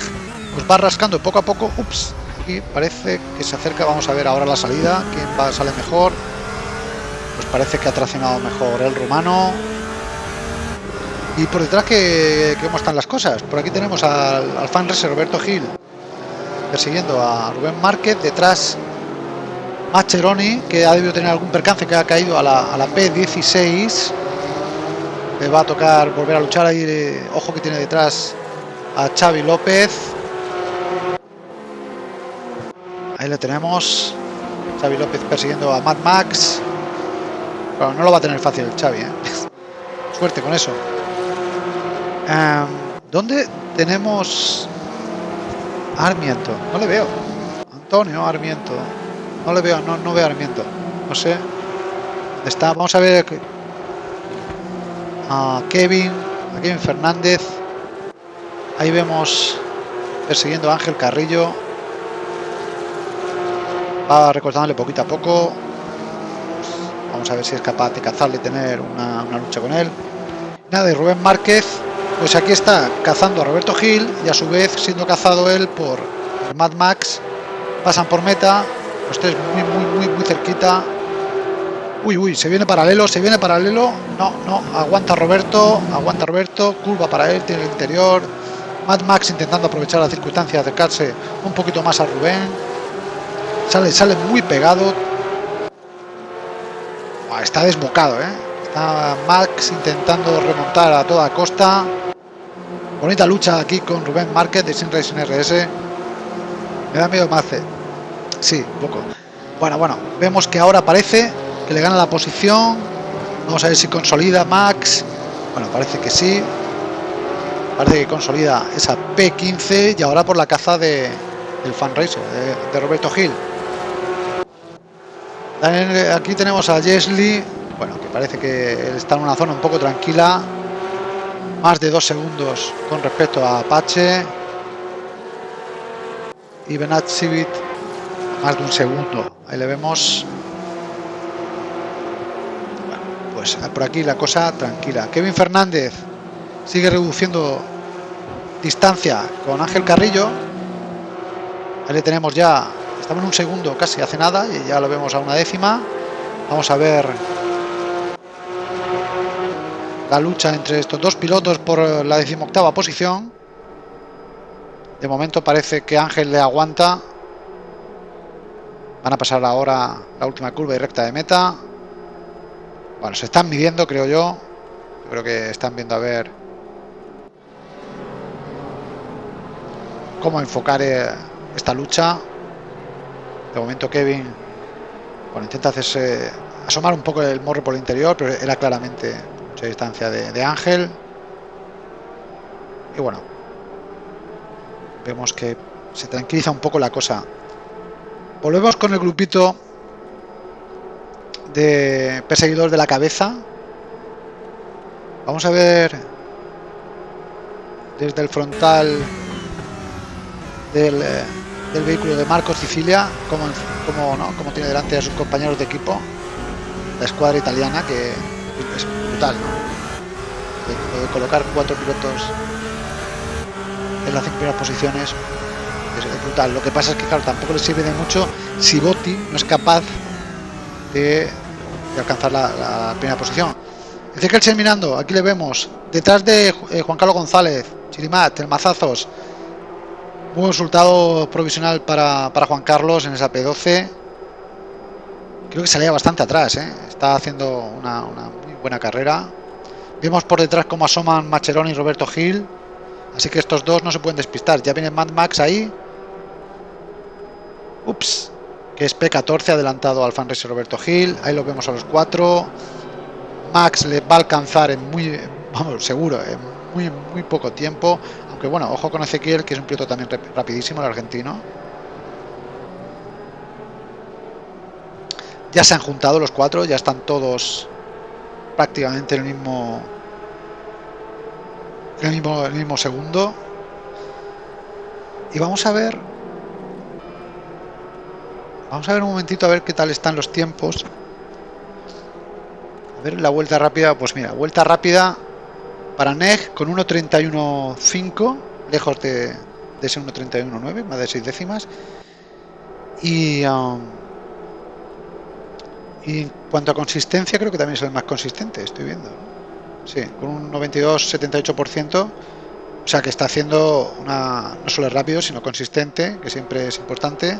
Pues va rascando poco a poco. Ups, aquí parece que se acerca. Vamos a ver ahora la salida. Quién va, sale mejor pues parece que ha traccionado mejor el rumano. Y por detrás que, cómo están las cosas. Por aquí tenemos al, al fan Roberto Gil persiguiendo a Rubén Márquez. Detrás Macheroni que ha debido tener algún percance que ha caído a la, a la P16 le va a tocar volver a luchar ahí eh, ojo que tiene detrás a Xavi López. Ahí le tenemos Xavi López persiguiendo a Mad Max no lo va a tener fácil Xavi, ¿eh? Suerte con eso. Em, ¿Dónde tenemos Armiento? No le veo. Antonio Armiento. No le veo, no, no veo Armiento. No sé. Está, vamos a ver a Kevin, a Kevin Fernández. Ahí vemos persiguiendo a Ángel Carrillo. Va recortándole poquito a poco. Vamos a ver si es capaz de cazarle, tener una, lucha con él. Nada, y Rubén Márquez, pues aquí está cazando a Roberto Gil y a su vez siendo cazado él por, Mad Max. Pasan por meta, los tres muy, muy, muy, muy cerquita. Uy, uy, se viene paralelo, se viene paralelo. No, no, aguanta Roberto, aguanta Roberto, curva para él, tiene el interior. Mad Max intentando aprovechar la circunstancia, acercarse un poquito más a Rubén. Sale, sale muy pegado, está desbocado, ¿eh? Está Max intentando remontar a toda costa. Bonita lucha aquí con Rubén Márquez de Sin Racing RS. Me da miedo más. Sí, un poco. Bueno, bueno, vemos que ahora parece que le gana la posición. Vamos a ver si consolida Max. Bueno, parece que sí. Parece que consolida esa P15 y ahora por la caza de, del fan racer de, Roberto Gil. Aquí tenemos a Jesly, bueno, que parece que está en una zona un poco tranquila. Más de dos segundos con respecto a Apache. Y Benat Civit más de un segundo. Ahí le vemos. Bueno, pues por aquí la cosa tranquila. Kevin Fernández sigue reduciendo distancia con Ángel Carrillo. Ahí le tenemos ya, estamos en un segundo casi hace nada y ya lo vemos a una décima. Vamos a ver la lucha entre estos dos pilotos por la decimoctava posición. De momento parece que Ángel le aguanta. Van a pasar ahora la última curva y recta de meta. Bueno, se están midiendo, creo yo. Yo creo que están viendo a ver cómo enfocar eh, esta lucha. De momento Kevin bueno, intenta hacerse asomar un poco el morro por el interior, pero era claramente mucha distancia de, Ángel. Y bueno, vemos que se tranquiliza un poco la cosa. Volvemos con el grupito de perseguidores de la cabeza. Vamos a ver desde el frontal eh, del, vehículo de Marco Sicilia, como, como, ¿no? como tiene delante a sus compañeros de equipo, la escuadra italiana, que es brutal, ¿no? De, colocar cuatro pilotos en las primeras posiciones es, brutal. Lo que pasa es que, claro, tampoco le sirve de mucho si Botti no es capaz de, alcanzar la, primera posición. Ezequiel terminando, aquí le vemos, detrás de eh, Juan Carlos González, Chirimat, el Mazazos, un resultado provisional para, Juan Carlos en esa P12. Creo que salía bastante atrás, ¿eh? está haciendo una, muy buena carrera. Vemos por detrás cómo asoman Macherón y Roberto Gil. Así que estos dos no se pueden despistar. Ya viene Mad Max ahí. Ups. Que es P14 adelantado al fan Roberto Gil. Ahí lo vemos a los cuatro. Max le va a alcanzar en muy, vamos, seguro, en muy, muy poco tiempo. Que bueno, ojo con Ezequiel, que es un piloto también rapidísimo, el argentino. Ya se han juntado los cuatro, ya están todos prácticamente en el mismo, el mismo, el mismo segundo. Y vamos a ver, vamos a ver un momentito a ver qué tal están los tiempos. A ver la vuelta rápida, pues mira, vuelta rápida para NEG con 1.31.5, lejos de, ese 1.31.9, más de 6 décimas. Y, um, y en cuanto a consistencia, creo que también es el más consistente, estoy viendo. Sí, con un 92-78%. O sea que está haciendo una, no solo rápido, sino consistente, que siempre es importante.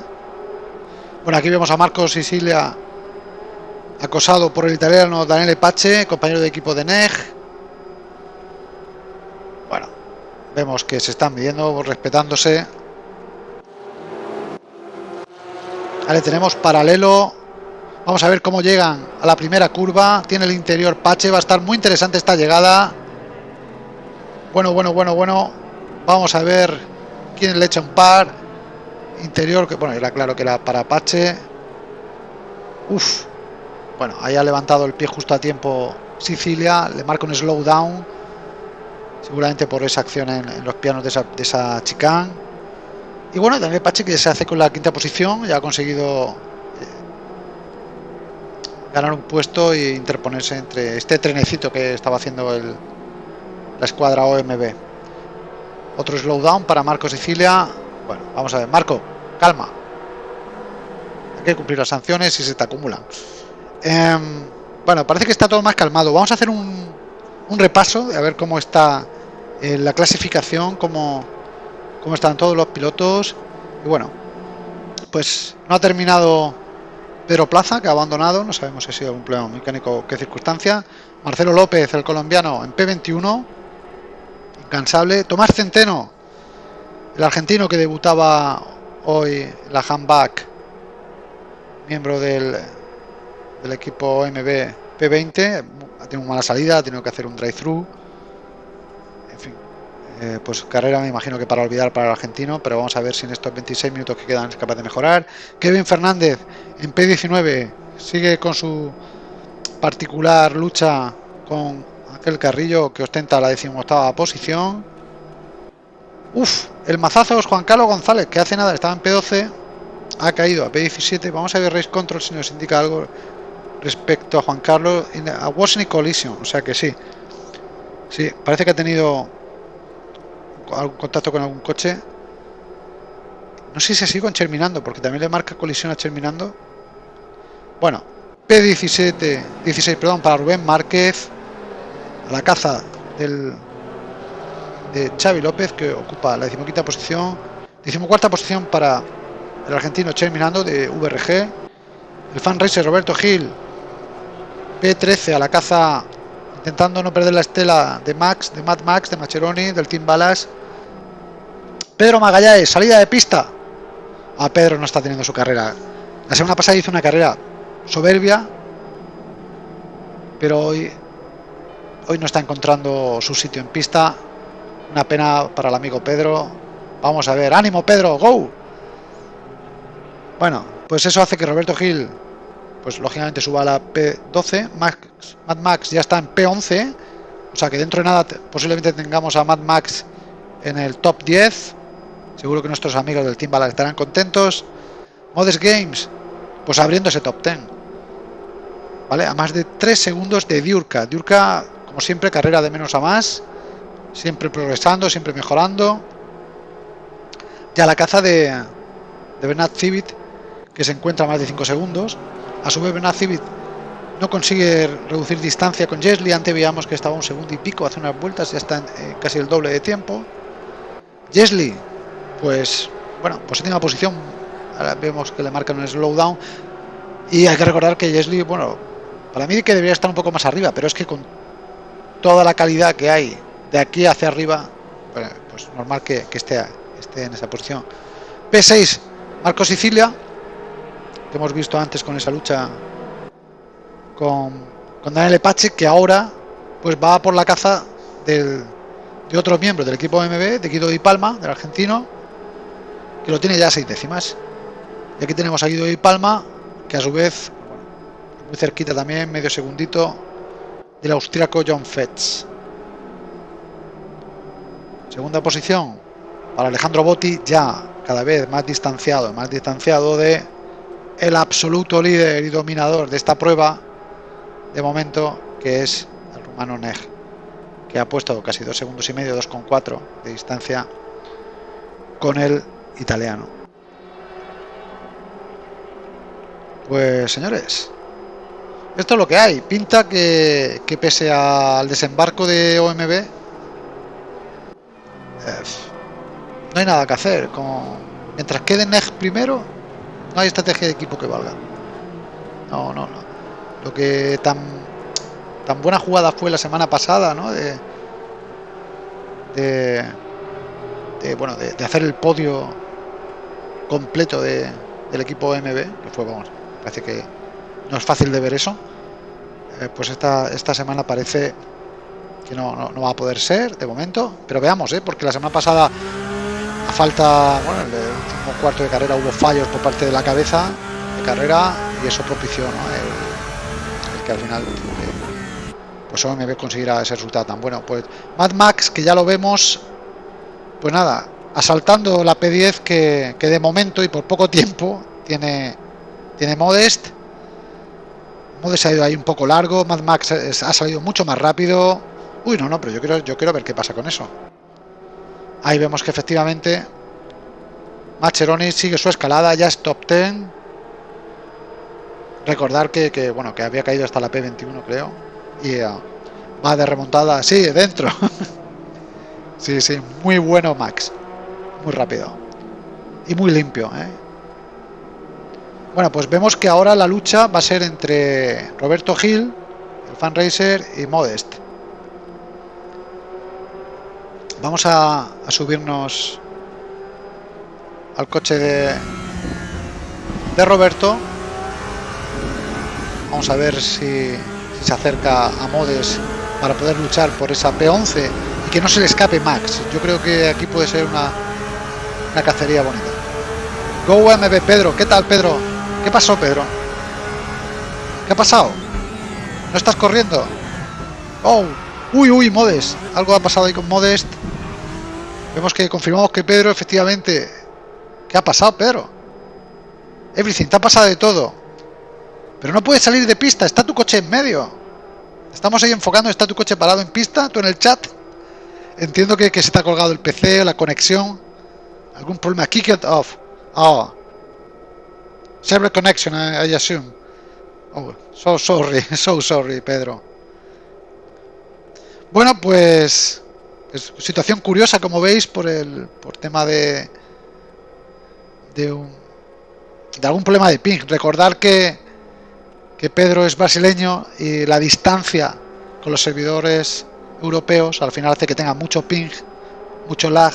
Bueno, aquí vemos a Marcos Sicilia acosado por el italiano Daniele Pache, compañero de equipo de NEG. Vemos que se están midiendo, respetándose. Vale, tenemos paralelo. Vamos a ver cómo llegan a la primera curva. Tiene el interior Pache. Va a estar muy interesante esta llegada. Bueno, bueno, bueno, bueno. Vamos a ver quién le echa un par. Interior, que bueno, era claro que era para Pache. Uf. Bueno, ahí ha levantado el pie justo a tiempo Sicilia. Le marca un slowdown seguramente por esa acción en, los pianos de esa, de esa chicane. Y bueno, también Pache que se hace con la quinta posición, ya ha conseguido eh, ganar un puesto e interponerse entre este trenecito que estaba haciendo el, la escuadra OMB. Otro slowdown para Marco Sicilia. Bueno, vamos a ver, Marco, calma. Hay que cumplir las sanciones y se te acumulan. Em, bueno, parece que está todo más calmado. Vamos a hacer un, un repaso de a ver cómo está eh, la clasificación, cómo, cómo están todos los pilotos. Y bueno, pues no ha terminado Pedro Plaza, que ha abandonado. No sabemos si ha sido un problema mecánico o qué circunstancia. Marcelo López, el colombiano, en P21. Incansable. Tomás Centeno, el argentino que debutaba hoy la handback, miembro del, del equipo MB P20. Una mala salida, ha tenido que hacer un drive-thru. En fin, eh, pues carrera me imagino que para olvidar para el argentino, pero vamos a ver si en estos 26 minutos que quedan es capaz de mejorar. Kevin Fernández en P19 sigue con su particular lucha con aquel carrillo que ostenta la decimoctava posición. Uf, el mazazo es Juan Carlos González, que hace nada estaba en P12, ha caído a P17. Vamos a ver Race Control si nos indica algo respecto a Juan Carlos. A Wasn't Collision, o sea que sí. Sí, parece que ha tenido algún contacto con algún coche. No sé si sigue con Cherminando, porque también le marca colisión a Cherminando. Bueno, P17, 16, perdón, para Rubén Márquez. A la caza del de Xavi López, que ocupa la decimoquinta posición. Decimocuarta posición para el argentino Cherminando de VRG. El fan racer Roberto Gil. P13 a la caza intentando no perder la estela de Max, de Mad Max, de Macheroni, del Team Balas. Pedro Magallanes, salida de pista. A Pedro no está teniendo su carrera. La semana pasada hizo una carrera soberbia, pero hoy, hoy no está encontrando su sitio en pista. Una pena para el amigo Pedro. Vamos a ver, ánimo Pedro, go. Bueno, pues eso hace que Roberto Gil, pues lógicamente suba a la P12. Max, Mad Max ya está en P11. O sea que dentro de nada posiblemente tengamos a Mad Max en el top 10. Seguro que nuestros amigos del Team Ballard estarán contentos. Modest Games, pues abriendo ese top 10. ¿Vale? A más de 3 segundos de Diurka. Diurka, como siempre, carrera de menos a más. Siempre progresando, siempre mejorando. Ya la caza de, de Bernard Civit, que se encuentra a más de 5 segundos. A su vez, Bernard Civit no consigue reducir distancia con Jesli. Antes veíamos que estaba un segundo y pico, hace unas vueltas, ya está en eh, casi el doble de tiempo. Jesli pues bueno, pues última posición. Ahora vemos que le marcan un slowdown. Y hay que recordar que Jesli, bueno, para mí que debería estar un poco más arriba, pero es que con toda la calidad que hay de aquí hacia arriba, pues normal que, que esté, esté en esa posición. P6, Marco Sicilia, que hemos visto antes con esa lucha con, con Daniel Epache, que ahora pues va por la caza del, de otro miembro del equipo MB, de Guido Di Palma, del argentino, que lo tiene ya a seis décimas. Y aquí tenemos a Guido Di Palma, que a su vez, muy cerquita también, medio segundito, del austriaco John Fetz. Segunda posición para Alejandro Botti, ya cada vez más distanciado, más distanciado de el absoluto líder y dominador de esta prueba, de momento, que es el rumano Neg, que ha puesto casi dos segundos y medio, 2,4 de distancia con el italiano. Pues señores, esto es lo que hay. Pinta que, que pese al desembarco de OMB, eh, no hay nada que hacer. Con, mientras quede NEG primero, no hay estrategia de equipo que valga. No, no, no. Lo que tan, tan buena jugada fue la semana pasada, ¿no? De, de, de bueno, de, de hacer el podio completo de, del equipo MB, que fue, vamos, parece que no es fácil de ver eso, eh, pues esta, esta semana parece que no, no, no, va a poder ser de momento, pero veamos, ¿eh? porque la semana pasada falta, bueno, en el último cuarto de carrera hubo fallos por parte de la cabeza de carrera y eso propició el, que al final eh, pues OMB consiguiera ese resultado tan bueno. Pues Mad Max, que ya lo vemos, pues nada, asaltando la P10 que, que, de momento y por poco tiempo tiene, tiene Modest. Modest ha ido ahí un poco largo, Mad Max ha salido mucho más rápido. Uy, no, no, pero yo quiero, yo quiero ver qué pasa con eso. Ahí vemos que efectivamente Macheroni sigue su escalada, ya es top 10. Recordar que, que bueno, que había caído hasta la P21 creo. Y uh, va de remontada, sí, dentro. sí, sí, muy bueno Max muy rápido y muy limpio ¿eh? bueno pues vemos que ahora la lucha va a ser entre Roberto Gil el Fundraiser y Modest. Vamos a, subirnos al coche de, Roberto. Vamos a ver si, si se acerca a Modes para poder luchar por esa P11 y que no se le escape Max. Yo creo que aquí puede ser una, una cacería bonita. Go MB Pedro, ¿qué tal Pedro? ¿Qué pasó Pedro? ¿Qué ha pasado? ¿No estás corriendo? Oh, uy, uy, Modest. Algo ha pasado ahí con Modest. Vemos que confirmamos que Pedro efectivamente... ¿Qué ha pasado Pedro? Everything, te ha pasado de todo. Pero no puedes salir de pista, está tu coche en medio. Estamos ahí enfocando, está tu coche parado en pista, tú en el chat. Entiendo que, que se ha colgado el PC, la conexión. ¿Algún problema? Kick it off. Oh. Server connection, I assume. Oh, so sorry, so sorry, Pedro. Bueno, pues, pues situación curiosa, como veis, por el por tema de de un de algún problema de ping. Recordar que que Pedro es brasileño y la distancia con los servidores europeos al final hace que tenga mucho ping, mucho lag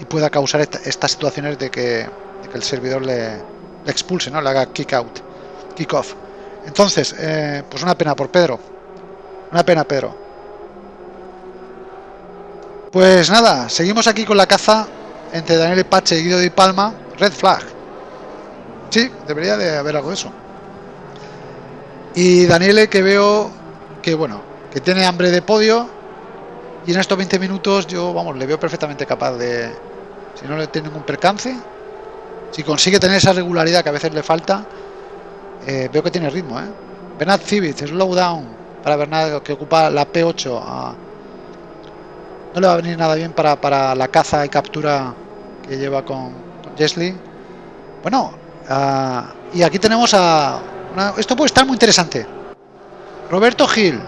y pueda causar esta, estas situaciones de que, de que, el servidor le, le, expulse, ¿no? le haga kick out, kick off. Entonces, eh, pues una pena por Pedro. Una pena, Pedro. Pues nada, seguimos aquí con la caza entre Daniel Pache y Guido Di Palma. Red flag. Sí, debería de haber algo de eso. Y Daniele que veo que bueno, que tiene hambre de podio. Y en estos 20 minutos yo, vamos, le veo perfectamente capaz de... Si no le tiene ningún percance. Si consigue tener esa regularidad que a veces le falta. Eh, veo que tiene ritmo, ¿eh? Bernard Civic, slow down para Bernard que ocupa la P8. A... No le va a venir nada bien para, para la caza y captura que lleva con, con. Bueno, uh, y aquí tenemos a esto puede estar muy interesante. Roberto Gil,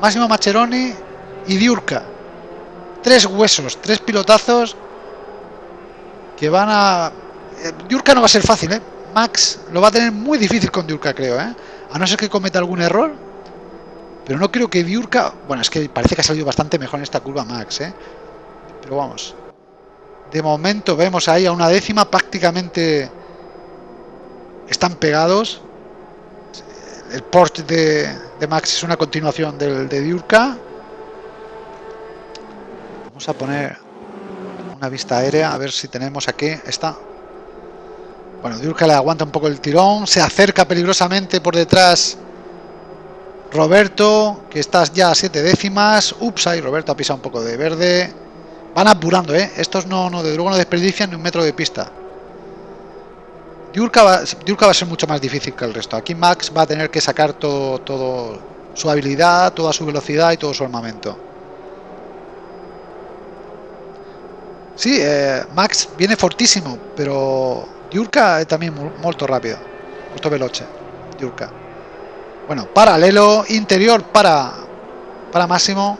Máximo Macheroni y Diurca. Tres huesos, tres pilotazos que van a... Eh, Diurca no va a ser fácil, ¿eh? Max lo va a tener muy difícil con Diurca, creo, ¿eh? A no ser que cometa algún error. Pero no creo que Diurca... Bueno, es que parece que ha salido bastante mejor en esta curva Max, ¿eh? Pero vamos. De momento vemos ahí a una décima prácticamente... Están pegados el Porsche de, de, Max es una continuación del de Diurca. Vamos a poner una vista aérea a ver si tenemos aquí. Está. Bueno, Diurca le aguanta un poco el tirón. Se acerca peligrosamente por detrás. Roberto, que estás ya a siete décimas. Ups, ahí Roberto ha pisado un poco de verde. Van apurando, ¿eh? Estos no, no de luego no desperdician ni un metro de pista. Diurka va, Diurka va, a ser mucho más difícil que el resto. Aquí Max va a tener que sacar todo, todo su habilidad, toda su velocidad y todo su armamento. Sí, eh, Max viene fortísimo, pero Diurka es también muy rápido. Molto veloce, Diurka. Bueno, paralelo, interior para, para Máximo.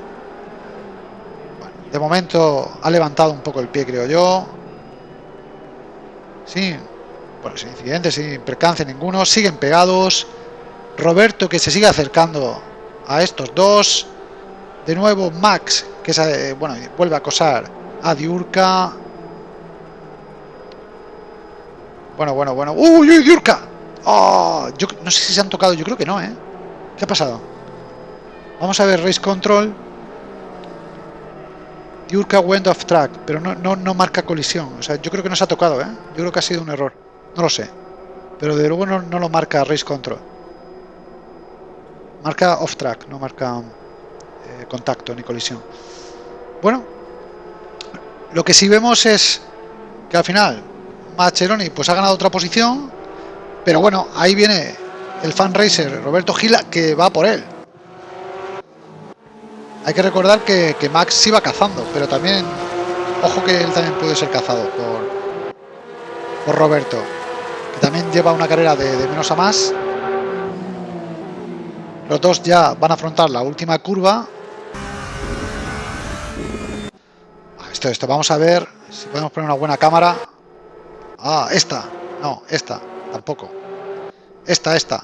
De momento ha levantado un poco el pie, creo yo. Sí, bueno, sin incidentes, sin percance ninguno, siguen pegados. Roberto que se sigue acercando a estos dos. De nuevo Max que se, bueno, vuelve a acosar a Diurka. Bueno, bueno, bueno. ¡Uy, uy, Diurka! Oh, yo no sé si se han tocado, yo creo que no, ¿eh? ¿Qué ha pasado? Vamos a ver Race Control. Diurka went off track, pero no, no, no marca colisión. O sea, yo creo que no se ha tocado, ¿eh? Yo creo que ha sido un error. No lo sé. Pero de luego no, no lo marca Race Control. Marca off track, no marca eh, contacto ni colisión. Bueno, lo que sí vemos es que al final Macheroni pues ha ganado otra posición, pero bueno, ahí viene el fan racer Roberto Gila que va por él. Hay que recordar que, Max iba cazando, pero también, ojo que él también puede ser cazado por, por Roberto que también lleva una carrera de, de, menos a más. Los dos ya van a afrontar la última curva. Ah, esto, esto, vamos a ver si podemos poner una buena cámara. Ah, esta. No, esta. Tampoco. Esta, esta.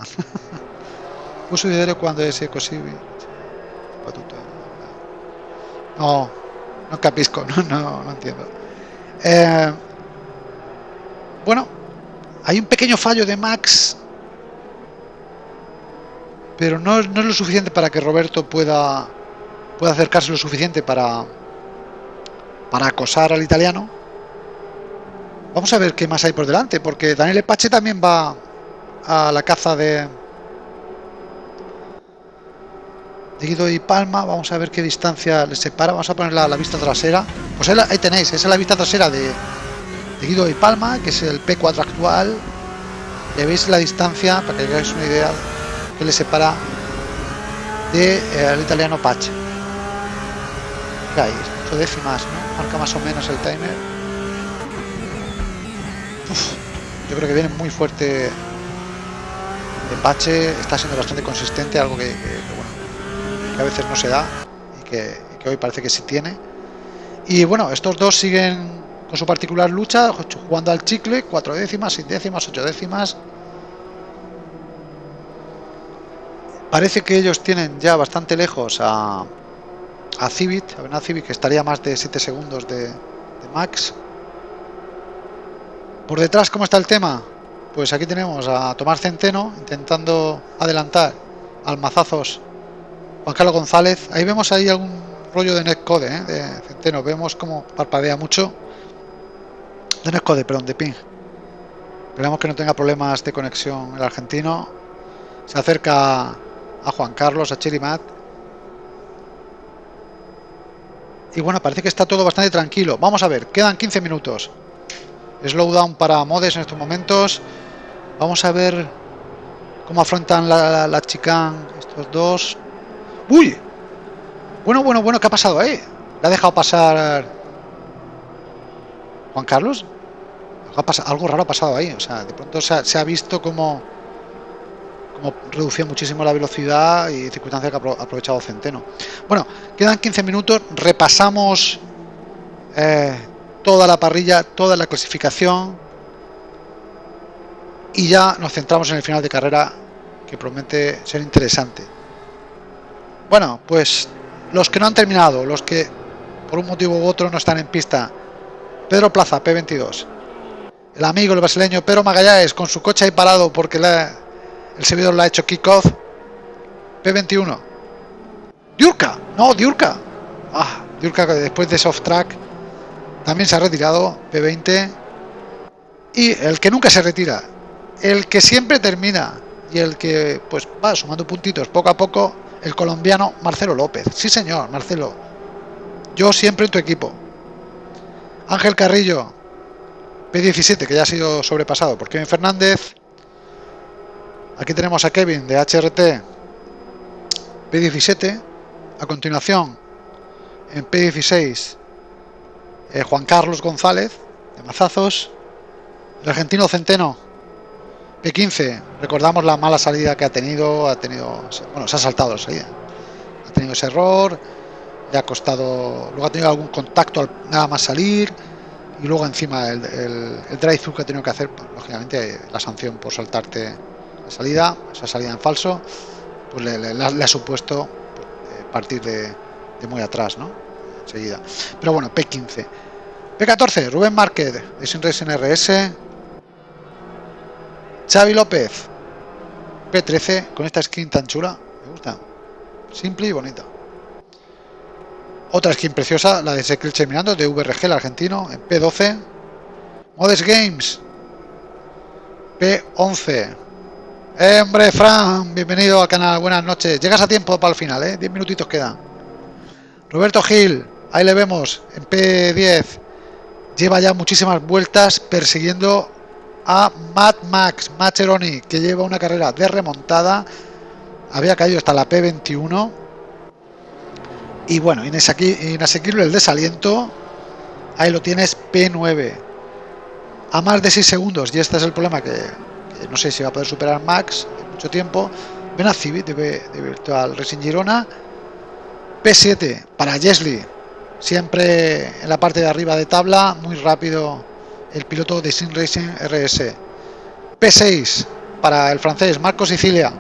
Uso de cuando es posible. No, no capisco, no, no, no entiendo. Eh, bueno, hay un pequeño fallo de Max, pero no, no, es lo suficiente para que Roberto pueda, pueda acercarse lo suficiente para, para acosar al italiano. Vamos a ver qué más hay por delante, porque Daniel Epache también va a la caza de, Guido y Palma. Vamos a ver qué distancia les separa. Vamos a poner la, la vista trasera. Pues ahí, tenéis, esa es la vista trasera de, Guido y Palma, que es el P4 actual. Ya veis la distancia, para que hagáis una idea, que le separa del de, eh, italiano Pache. Ahí, 8 décimas, ¿no? Marca más o menos el timer. Yo creo que viene muy fuerte Pache, está siendo bastante consistente, algo que, bueno, que a veces no se da y que, hoy parece que sí tiene. Y bueno, estos dos siguen con su particular lucha, jugando al chicle, cuatro décimas, seis décimas, ocho décimas. Parece que ellos tienen ya bastante lejos a, a Civit, a Civit que estaría más de 7 segundos de, Max. Por detrás, ¿cómo está el tema? Pues aquí tenemos a Tomás Centeno intentando adelantar al mazazos Juan Carlos González. Ahí vemos ahí algún rollo de netcode ¿eh? de Centeno. Vemos como parpadea mucho de netcode, perdón, de ping. Esperamos que no tenga problemas de conexión el argentino. Se acerca a Juan Carlos, a Chirimat. Y bueno, parece que está todo bastante tranquilo. Vamos a ver, quedan 15 minutos. Slowdown para Modes en estos momentos. Vamos a ver cómo afrontan la, la, estos dos. ¡Uy! Bueno, bueno, bueno, ¿qué ha pasado ahí? Le ha dejado pasar Juan Carlos. Algo, raro ha pasado ahí. O sea, de pronto se ha, se ha visto como, como reducía muchísimo la velocidad y circunstancia que ha aprovechado Centeno. Bueno, quedan 15 minutos. Repasamos eh, toda la parrilla, toda la clasificación. Y ya nos centramos en el final de carrera que promete ser interesante. Bueno, pues los que no han terminado, los que por un motivo u otro no están en pista. Pedro Plaza, P22. El amigo, el brasileño Pedro Magallanes, con su coche ahí parado porque el servidor le ha hecho kickoff. P21. Diurka, no, Diurka. Ah, Diurka después de soft track también se ha retirado. P20. Y el que nunca se retira, el que siempre termina y el que pues va sumando puntitos poco a poco, el colombiano Marcelo López. Sí, señor, Marcelo. Yo siempre en tu equipo. Ángel Carrillo, P17, que ya ha sido sobrepasado por Kevin Fernández. Aquí tenemos a Kevin de HRT, P17. A continuación, en P16, eh, Juan Carlos González, de Mazazos. El argentino Centeno, P15, recordamos la mala salida que ha tenido, ha tenido, bueno, se ha saltado la salida, ha tenido ese error, le ha costado, luego ha tenido algún contacto al nada más salir y luego encima el, el, el drive-thru que ha tenido que hacer, pues, lógicamente la sanción por saltarte la salida, esa salida en falso, pues le, ha supuesto pues, partir de, de, muy atrás, ¿no? Enseguida. Pero bueno, P15. P14, Rubén Márquez, Sinres NRS, Xavi López, P13, con esta skin tan chula, me gusta, simple y bonita. Otra skin preciosa, la de Secret Mirando, de VRG, el argentino, en P12. Modes Games, P11. Eh, hombre, Fran, bienvenido al canal, buenas noches. Llegas a tiempo para el final, ¿eh? 10 minutitos quedan. Roberto Gil, ahí le vemos, en P10. Lleva ya muchísimas vueltas persiguiendo a Mad Max Macheroni, que lleva una carrera de remontada. Había caído hasta la P21. Y bueno, inasequible el desaliento. Ahí lo tienes, P9. A más de 6 segundos. Y este es el problema que, no sé si va a poder superar Max en mucho tiempo. Ven a Civit de, de Virtual Racing Girona. P7 para Jesly. Siempre en la parte de arriba de tabla. Muy rápido el piloto de Sim Racing RS. P6 para el francés Marco Sicilia,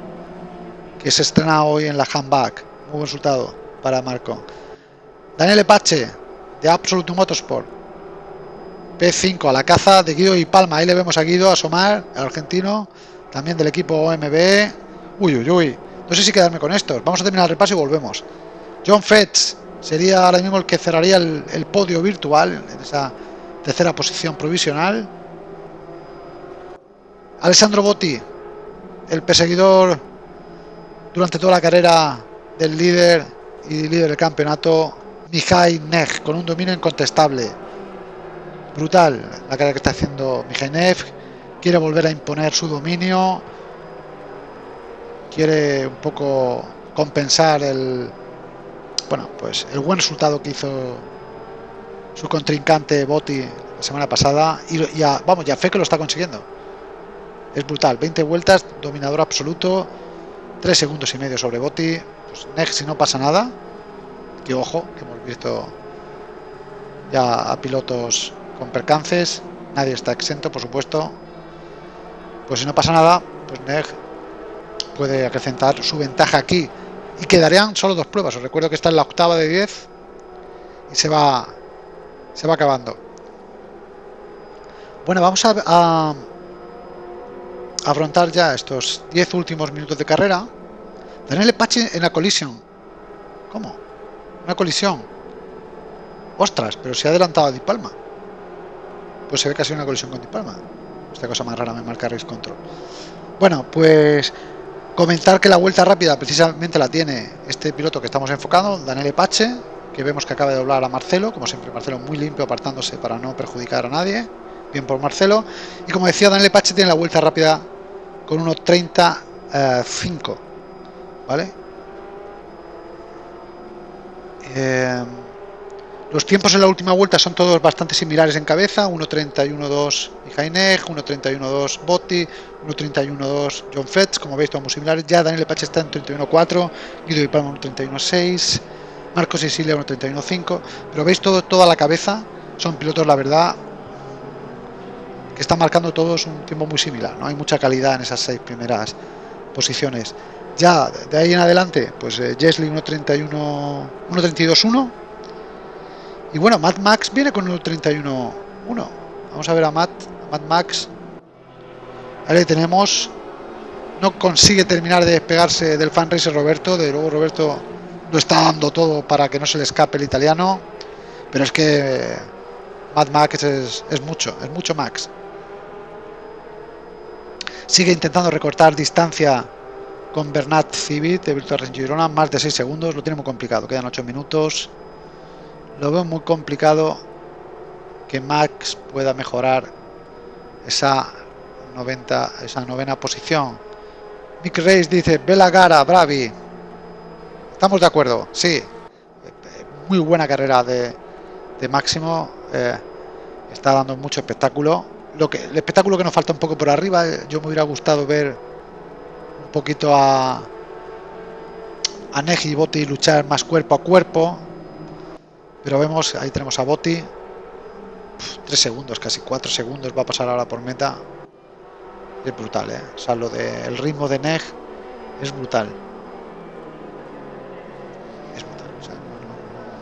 que se estrena hoy en la handback. Muy buen resultado. para Marco. Daniel Epache, de Absolute Motorsport. P5 a la caza de Guido y Palma. Ahí le vemos a Guido asomar, el argentino, también del equipo OMB. Uy, uy, uy. No sé si quedarme con estos. Vamos a terminar el repaso y volvemos. John Fetch sería ahora mismo el que cerraría el, podio virtual en esa tercera posición provisional. Alessandro Botti, el perseguidor durante toda la carrera del líder y líder del campeonato, Mihai Neg, con un dominio incontestable. Brutal la carrera que está haciendo Mihai Neg. Quiere volver a imponer su dominio. Quiere un poco compensar el, bueno, pues el buen resultado que hizo su contrincante Botti la semana pasada y ya, vamos, ya fe que lo está consiguiendo. Es brutal, 20 vueltas, dominador absoluto, 3 segundos y medio sobre Botti. Pues next si no pasa nada, que ojo, que hemos visto ya a pilotos con percances, nadie está exento, por supuesto. Pues si no pasa nada, pues Neg puede acrecentar su ventaja aquí y quedarían solo dos pruebas. Os recuerdo que está en la octava de 10 y se va se va acabando. Bueno, vamos a, a afrontar ya estos 10 últimos minutos de carrera. Daniel Epache en la colisión. ¿Cómo? Una colisión. Ostras, pero se ha adelantado a Di Palma. Pues se ve que ha sido una colisión con Di Palma. Esta cosa más rara me marca Race Control. Bueno, pues Comentar que la vuelta rápida precisamente la tiene este piloto que estamos enfocando, Daniel Epache, que vemos que acaba de doblar a Marcelo, como siempre Marcelo muy limpio apartándose para no perjudicar a nadie, bien por Marcelo, y como decía Daniel Epache tiene la vuelta rápida con 1.35, ¿vale? Eh, los tiempos en la última vuelta son todos bastante similares en cabeza, 1.31.2 Mijainej, 1.31.2 Botti, 1.31.2 John Fetch, como veis todos muy similares, ya Daniel Pache está en 31.4, Guido y Palma 1.31.6, Marcos Sicilia 1.31.5, pero veis todo, toda la cabeza, son pilotos la verdad que están marcando todos un tiempo muy similar, no hay mucha calidad en esas seis primeras posiciones. Ya de ahí en adelante, pues eh, 1.32.1 y bueno, Mad Max viene con un 31-1. Vamos a ver a Matt, Mad Max. Ahí tenemos. No consigue terminar de despegarse del fan racer Roberto. De luego Roberto lo está dando todo para que no se le escape el italiano. Pero es que Mad Max es, es mucho, es mucho Max. Sigue intentando recortar distancia con Bernat Civit de Virtual Racing Girona, más de 6 segundos, lo tiene muy complicado, quedan 8 minutos. Lo veo muy complicado que Max pueda mejorar esa 90, esa novena posición. Mick Reis dice, Bela Gara, Bravi. Estamos de acuerdo, sí. Muy buena carrera de, Máximo. Eh, está dando mucho espectáculo. Lo que, el espectáculo que nos falta un poco por arriba, eh, yo me hubiera gustado ver un poquito a, a Neji y Botti luchar más cuerpo a cuerpo pero vemos, ahí tenemos a Botti. 3 segundos, casi 4 segundos va a pasar ahora por meta. Es brutal, ¿eh? O sea, lo del ritmo de Neg es brutal. Es brutal.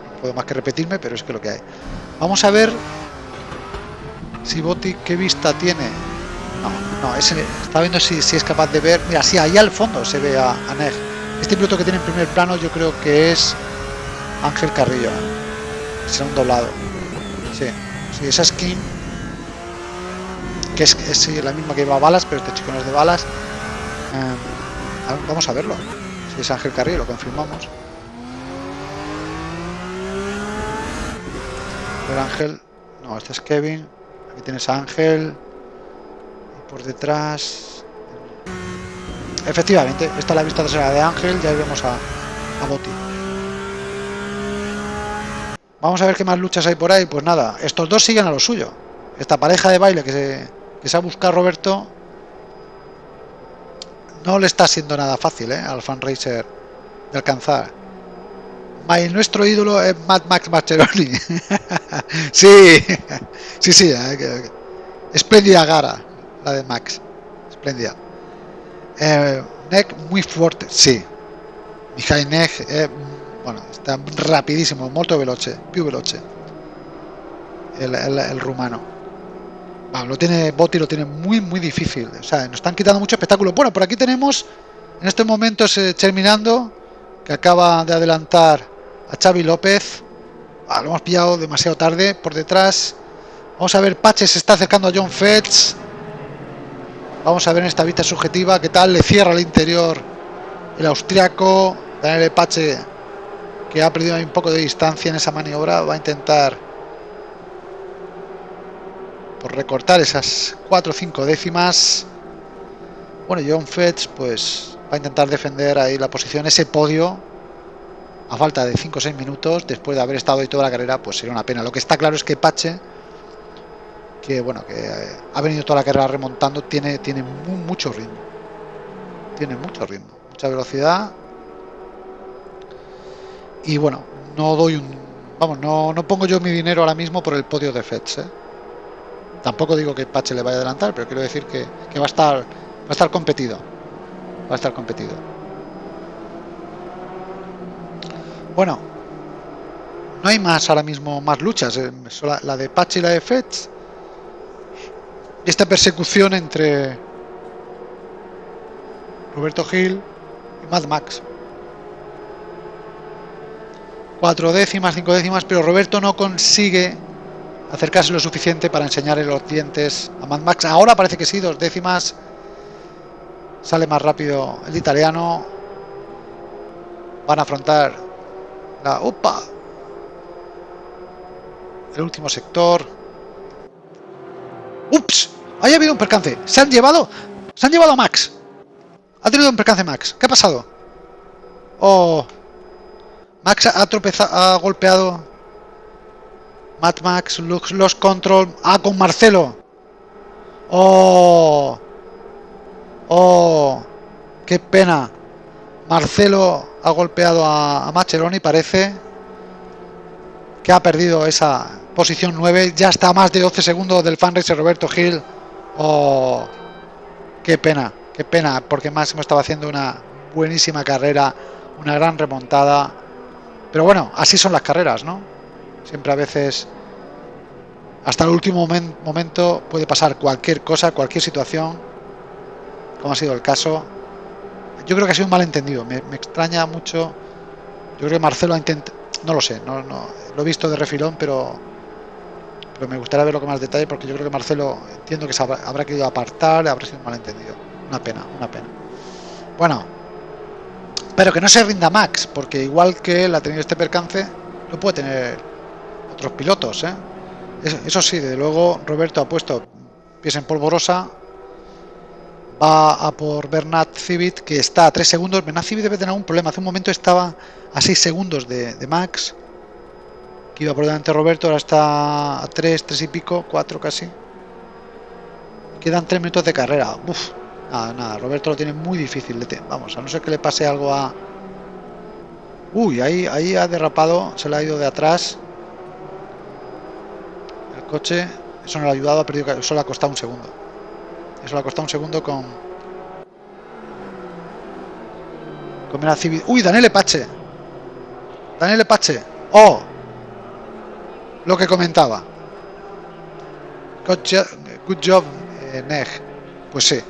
no, puedo más que repetirme, pero es que lo que hay. Vamos a ver si Botti qué vista tiene. No, no, ese, está viendo si, si, es capaz de ver. Mira, sí, ahí al fondo se ve a, a Neg. Este piloto que tiene en primer plano yo creo que es Ángel Carrillo. ¿eh? será un doblado. Sí, sí esa skin, que es, es, la misma que lleva balas, pero este chico no es de balas. Eh, vamos a verlo. Si es Ángel Carrillo, lo confirmamos. Pero Ángel, no, este es Kevin. Aquí tienes a Ángel. Y por detrás. Efectivamente, esta es la vista trasera de Ángel. Ya vemos a, a Boti. Vamos a ver qué más luchas hay por ahí. Pues nada, estos dos siguen a lo suyo. Esta pareja de baile que se, que se ha buscado Roberto no le está siendo nada fácil ¿eh? al fan racer de alcanzar. nuestro ídolo es Mad Max Mascheroni. sí, sí, sí. Eh, espléndida gara, la de Max. Espléndida. Eh, neck muy fuerte, sí. Mihai Neck Bueno, está rapidísimo, molto veloce, più veloce. El, el, rumano. Bueno, lo tiene Botti, lo tiene muy, muy difícil. O sea, nos están quitando mucho espectáculo. Bueno, por aquí tenemos en estos momentos eh, terminando, que acaba de adelantar a Xavi López. Ah, lo hemos pillado demasiado tarde por detrás. Vamos a ver, Pache se está acercando a John Fetch. Vamos a ver en esta vista subjetiva qué tal le cierra el interior el austriaco. Daniel Pache, que ha perdido un poco de distancia en esa maniobra, va a intentar por recortar esas 4 o 5 décimas. Bueno, John Fetch pues va a intentar defender ahí la posición, ese podio a falta de 5 o 6 minutos después de haber estado ahí toda la carrera, pues sería una pena. Lo que está claro es que Pache, que bueno, que eh, ha venido toda la carrera remontando, tiene, tiene mucho ritmo. Tiene mucho ritmo, mucha velocidad. Y bueno, no doy un. Vamos, no, no pongo yo mi dinero ahora mismo por el podio de Fetch. ¿eh? Tampoco digo que Pache le vaya a adelantar, pero quiero decir que, que va a estar va a estar competido. Va a estar competido. Bueno, no hay más ahora mismo más luchas, eh, la de Pache y la de Fetch. Esta persecución entre Roberto Gil y Mad Max. Cuatro décimas, cinco décimas, pero Roberto no consigue acercarse lo suficiente para enseñarle los dientes a Mad Max. Ahora parece que sí, dos décimas. Sale más rápido el italiano. Van a afrontar la UPA. El último sector. ¡Ups! Ahí ha habido un percance. Se han llevado. Se han llevado a Max. Ha tenido un percance Max. ¿Qué ha pasado? Oh. Max ha tropezado. Ha golpeado. Mad Max. Los control. Ah, con Marcelo. Oh. Oh. Qué pena. Marcelo ha golpeado a, a Macheroni. Parece que ha perdido esa posición 9. Ya está a más de 12 segundos del fan racer Roberto Gil. Oh, qué pena, qué pena, porque Máximo estaba haciendo una buenísima carrera, una gran remontada. Pero bueno, así son las carreras, ¿no? Siempre a veces, hasta el último momento, puede pasar cualquier cosa, cualquier situación, como ha sido el caso. Yo creo que ha sido un malentendido, me, extraña mucho. Yo creo que Marcelo ha intentado, no lo sé, no, no, lo he visto de refilón, pero pero me gustaría verlo con más detalle porque yo creo que Marcelo entiendo que se habrá, querido apartar, habrá sido un malentendido. Una pena, una pena. Bueno, pero que no se rinda Max, porque igual que él ha tenido este percance, lo puede tener otros pilotos. ¿eh? Eso, sí, de luego Roberto ha puesto pies en polvorosa, va a por Bernat Civit, que está a 3 segundos. Bernat Civit debe tener algún problema. Hace un momento estaba a 6 segundos de, de Max iba por delante Roberto, ahora está a 3, 3 y pico, 4 casi. Quedan 3 minutos de carrera. Uf, nada, nada, Roberto lo tiene muy difícil. Vamos, a no ser que le pase algo a... Uy, ahí, ahí ha derrapado, se le ha ido de atrás. El coche, eso no le ha ayudado, ha perdido, eso le ha costado un segundo. Eso le ha costado un segundo con... Con una civil... Uy, Daniel Epache. Daniel Epache. Oh, lo que comentaba. Good job, eh, Neg. Pues sí.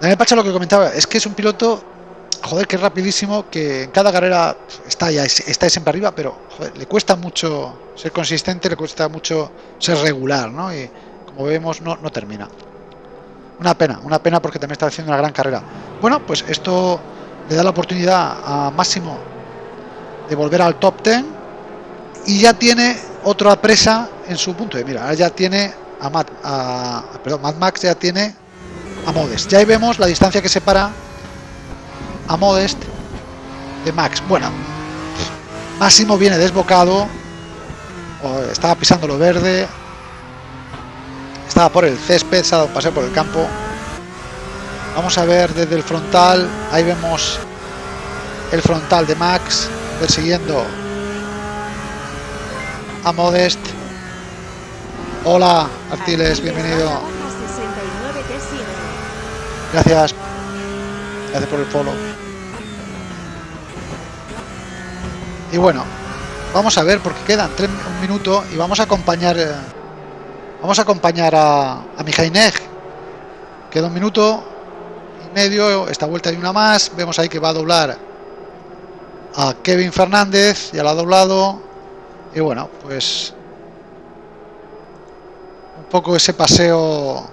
Daniel Pacha lo que comentaba es que es un piloto, joder, que es rapidísimo, que en cada carrera está ya, está siempre arriba, pero le cuesta mucho ser consistente, le cuesta mucho ser regular, ¿no? Y como vemos, no, no termina. Una pena, una pena porque también está haciendo una gran carrera. Bueno, pues esto le da la oportunidad a Máximo de volver al top 10 y ya tiene otra presa en su punto de mira. Ahora ya tiene a Mad, a, perdón, Mad Max ya tiene a Modest. Ya ahí vemos la distancia que separa a Modest de Max. Bueno, Máximo viene desbocado. Estaba pisando lo verde. Estaba por el césped, se ha dado un paseo por el campo. Vamos a ver desde el frontal. Ahí vemos el frontal de Max persiguiendo a Modest. Hola, Artiles, bienvenido. Gracias. Gracias por el follow. Y bueno, vamos a ver porque quedan tres, un minuto y vamos a acompañar eh, vamos a acompañar a, a. Queda un minuto y medio, esta vuelta hay una más, vemos ahí que va a doblar a Kevin Fernández, ya lo ha doblado. Y bueno, pues un poco ese paseo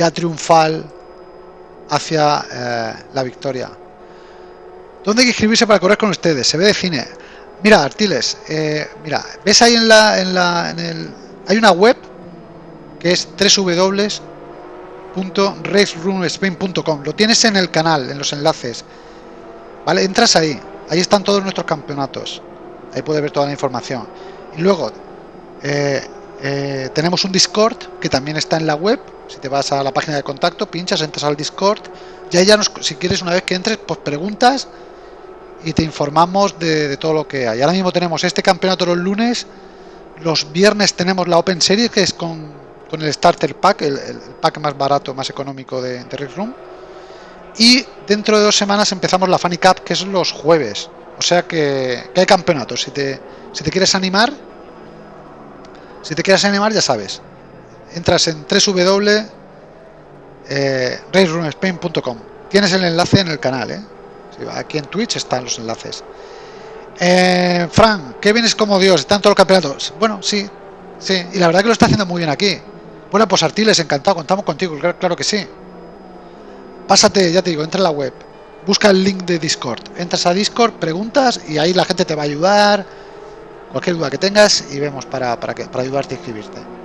ya triunfal hacia eh, la victoria. ¿Dónde hay que inscribirse para correr con ustedes? Se ve de cine. Mira, Artiles, eh, mira, ves ahí en la, en la, en el, hay una web que es www.raceroomspain.com. Lo tienes en el canal, en los enlaces. Vale, entras ahí. Ahí están todos nuestros campeonatos. Ahí puedes ver toda la información. Y luego eh, tenemos un Discord que también está en la web. Si te vas a la página de contacto, pinchas, entras al Discord. Y ahí ya nos, si quieres, una vez que entres, pues preguntas y te informamos de, todo lo que hay. Ahora mismo tenemos este campeonato los lunes, los viernes tenemos la Open Series, que es con, el Starter Pack, el, pack más barato, más económico de, de Room. Y dentro de dos semanas empezamos la Funny Cup, que es los jueves. O sea que, hay campeonatos. Si te, si te quieres animar, si te quieres animar, ya sabes. Entras en www.raceroomspain.com. Eh, Tienes el enlace en el canal, ¿eh? Aquí en Twitch están los enlaces. Eh, Fran, ¿qué vienes como Dios? ¿Están todos los campeonatos? Bueno, sí, sí. Y la verdad que lo está haciendo muy bien aquí. Bueno, pues Artiles, encantado, contamos contigo, claro, que sí. Pásate, ya te digo, entra en la web, busca el link de Discord, entras a Discord, preguntas y ahí la gente te va a ayudar, cualquier duda que tengas y vemos para, para, para ayudarte a inscribirte.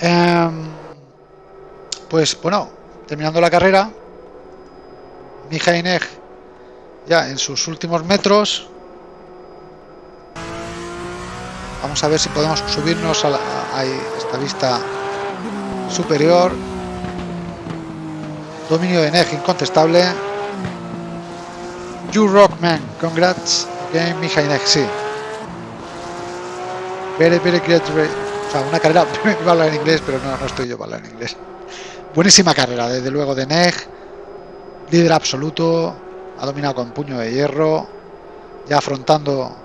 Em, pues bueno, terminando la carrera, Mijainej ya en sus últimos metros. Vamos a ver si podemos subirnos a, esta vista superior. Dominio de NEG incontestable. You rock man, congrats again Mijainek, sí. Very, very great, sea, una carrera, iba a hablar en inglés, pero no, no estoy yo para hablar en inglés. Buenísima carrera, desde luego de NEG, líder absoluto, ha dominado con puño de hierro, ya afrontando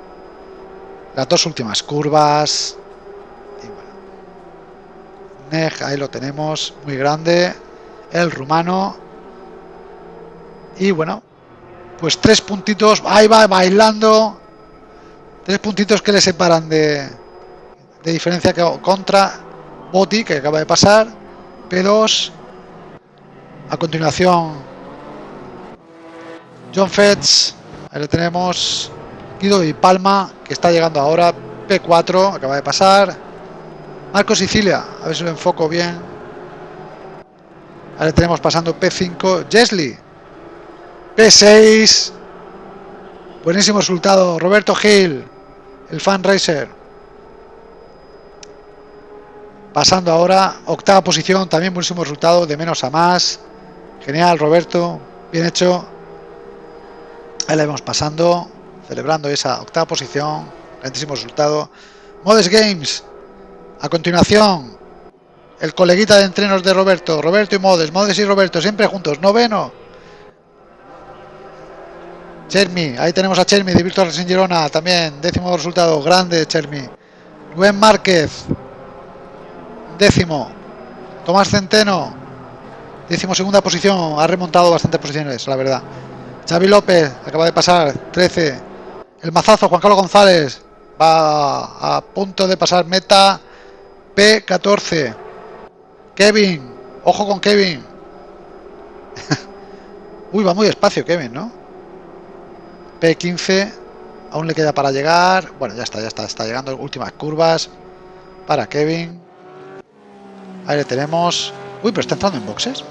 las dos últimas curvas. Y bueno, Neg, ahí lo tenemos, muy grande, el rumano. Y bueno, pues tres puntitos, ahí va bailando, tres puntitos que le separan de, de diferencia contra Boti, que acaba de pasar, P2, a continuación John Fetch, ahí le tenemos. Guido y Palma, que está llegando ahora. P4, acaba de pasar. Marco Sicilia, a ver si lo enfoco bien. Le tenemos pasando P5. Jesly, P6. Buenísimo resultado. Roberto Gil, el fan racer. Pasando ahora, octava posición, también buenísimo resultado, de menos a más. Genial, Roberto, bien hecho. Ahí la vemos pasando, celebrando esa octava posición, grandísimo resultado. Modes Games, a continuación, el coleguita de entrenos de Roberto, Roberto y Modes, Modes y Roberto, siempre juntos, noveno. Chermi, ahí tenemos a Chermi de Virtual Racing Girona, también, décimo resultado, grande Chermi. Rubén Márquez, décimo. Tomás Centeno, décimo segunda posición, ha remontado bastantes posiciones, la verdad. Xavi López acaba de pasar 13. El mazazo Juan Carlos González va a punto de pasar meta P14. Kevin, ojo con Kevin. Uy, va muy despacio Kevin, ¿no? P15, aún le queda para llegar. Bueno, ya está, ya está, está llegando últimas curvas para Kevin. Ahí le tenemos. Uy, pero está entrando en boxes.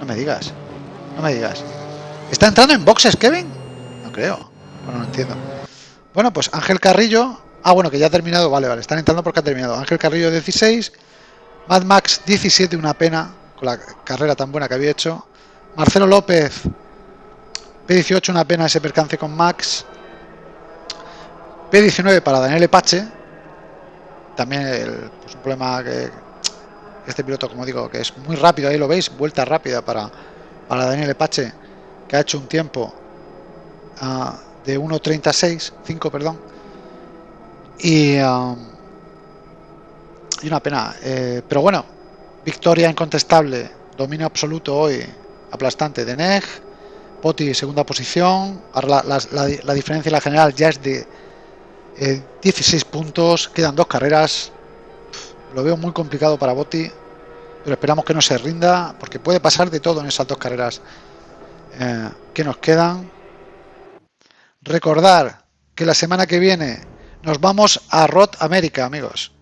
No me digas, no me digas. ¿Está entrando en boxes, Kevin? No creo. Bueno, no entiendo. Bueno, pues Ángel Carrillo. Ah, bueno, que ya ha terminado. Vale, vale. Están entrando porque ha terminado. Ángel Carrillo 16. Mad Max 17, una pena. Con la carrera tan buena que había hecho. Marcelo López. P18, una pena ese percance con Max. P19 para Daniel Epache. También el, pues, un problema que este piloto, como digo, que es muy rápido. Ahí lo veis. Vuelta rápida para, para Daniel Epache que ha hecho un tiempo ah, de 1.36, 5, perdón. Y, y una pena. Eh, pero bueno, victoria incontestable, dominio absoluto hoy, aplastante de Neg. Poti segunda posición. Ahora la, diferencia en la general ya es de 16 puntos. Quedan dos carreras. Lo veo muy complicado para Boti. Pero esperamos que no se rinda. Porque puede pasar de todo en esas dos carreras eh, que nos quedan. Recordar que la semana que viene nos vamos a Rod América, amigos.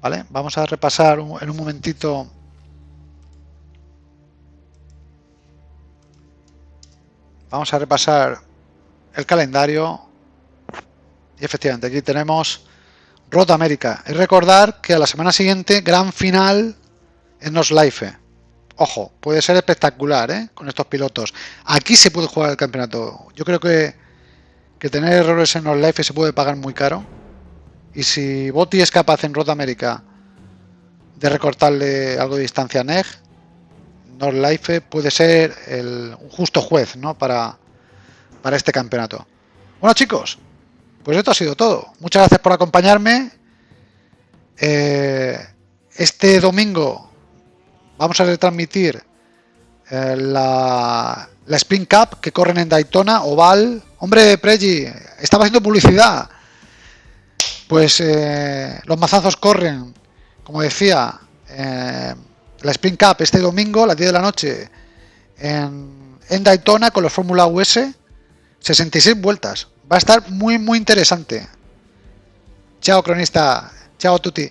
¿Vale? Vamos a repasar en un momentito Vamos a repasar el calendario. Y efectivamente, aquí tenemos Rod América. Y recordar que a la semana siguiente, gran final en Life. Ojo, puede ser espectacular ¿eh? con estos pilotos. Aquí se puede jugar el campeonato. Yo creo que, que tener errores en Life se puede pagar muy caro. Y si Botti es capaz en Road América de recortarle algo de distancia a Neg, Life puede ser el, un justo juez ¿no? para, para este campeonato. Bueno chicos, pues esto ha sido todo. Muchas gracias por acompañarme. Eh, este domingo vamos a retransmitir eh, la, la Spring Cup que corren en Daytona, Oval. Hombre, Pregi, estaba haciendo publicidad. Pues eh, los mazazos corren, como decía, la Spring Cup este domingo a las 10 de la noche en, Daytona con los Fórmula US. 66 vueltas. Va a estar muy, muy interesante. Chao, cronista. Chao, Tuti.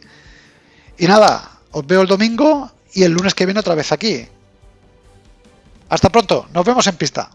Y nada, os veo el domingo y el lunes que viene otra vez aquí. Hasta pronto. Nos vemos en pista.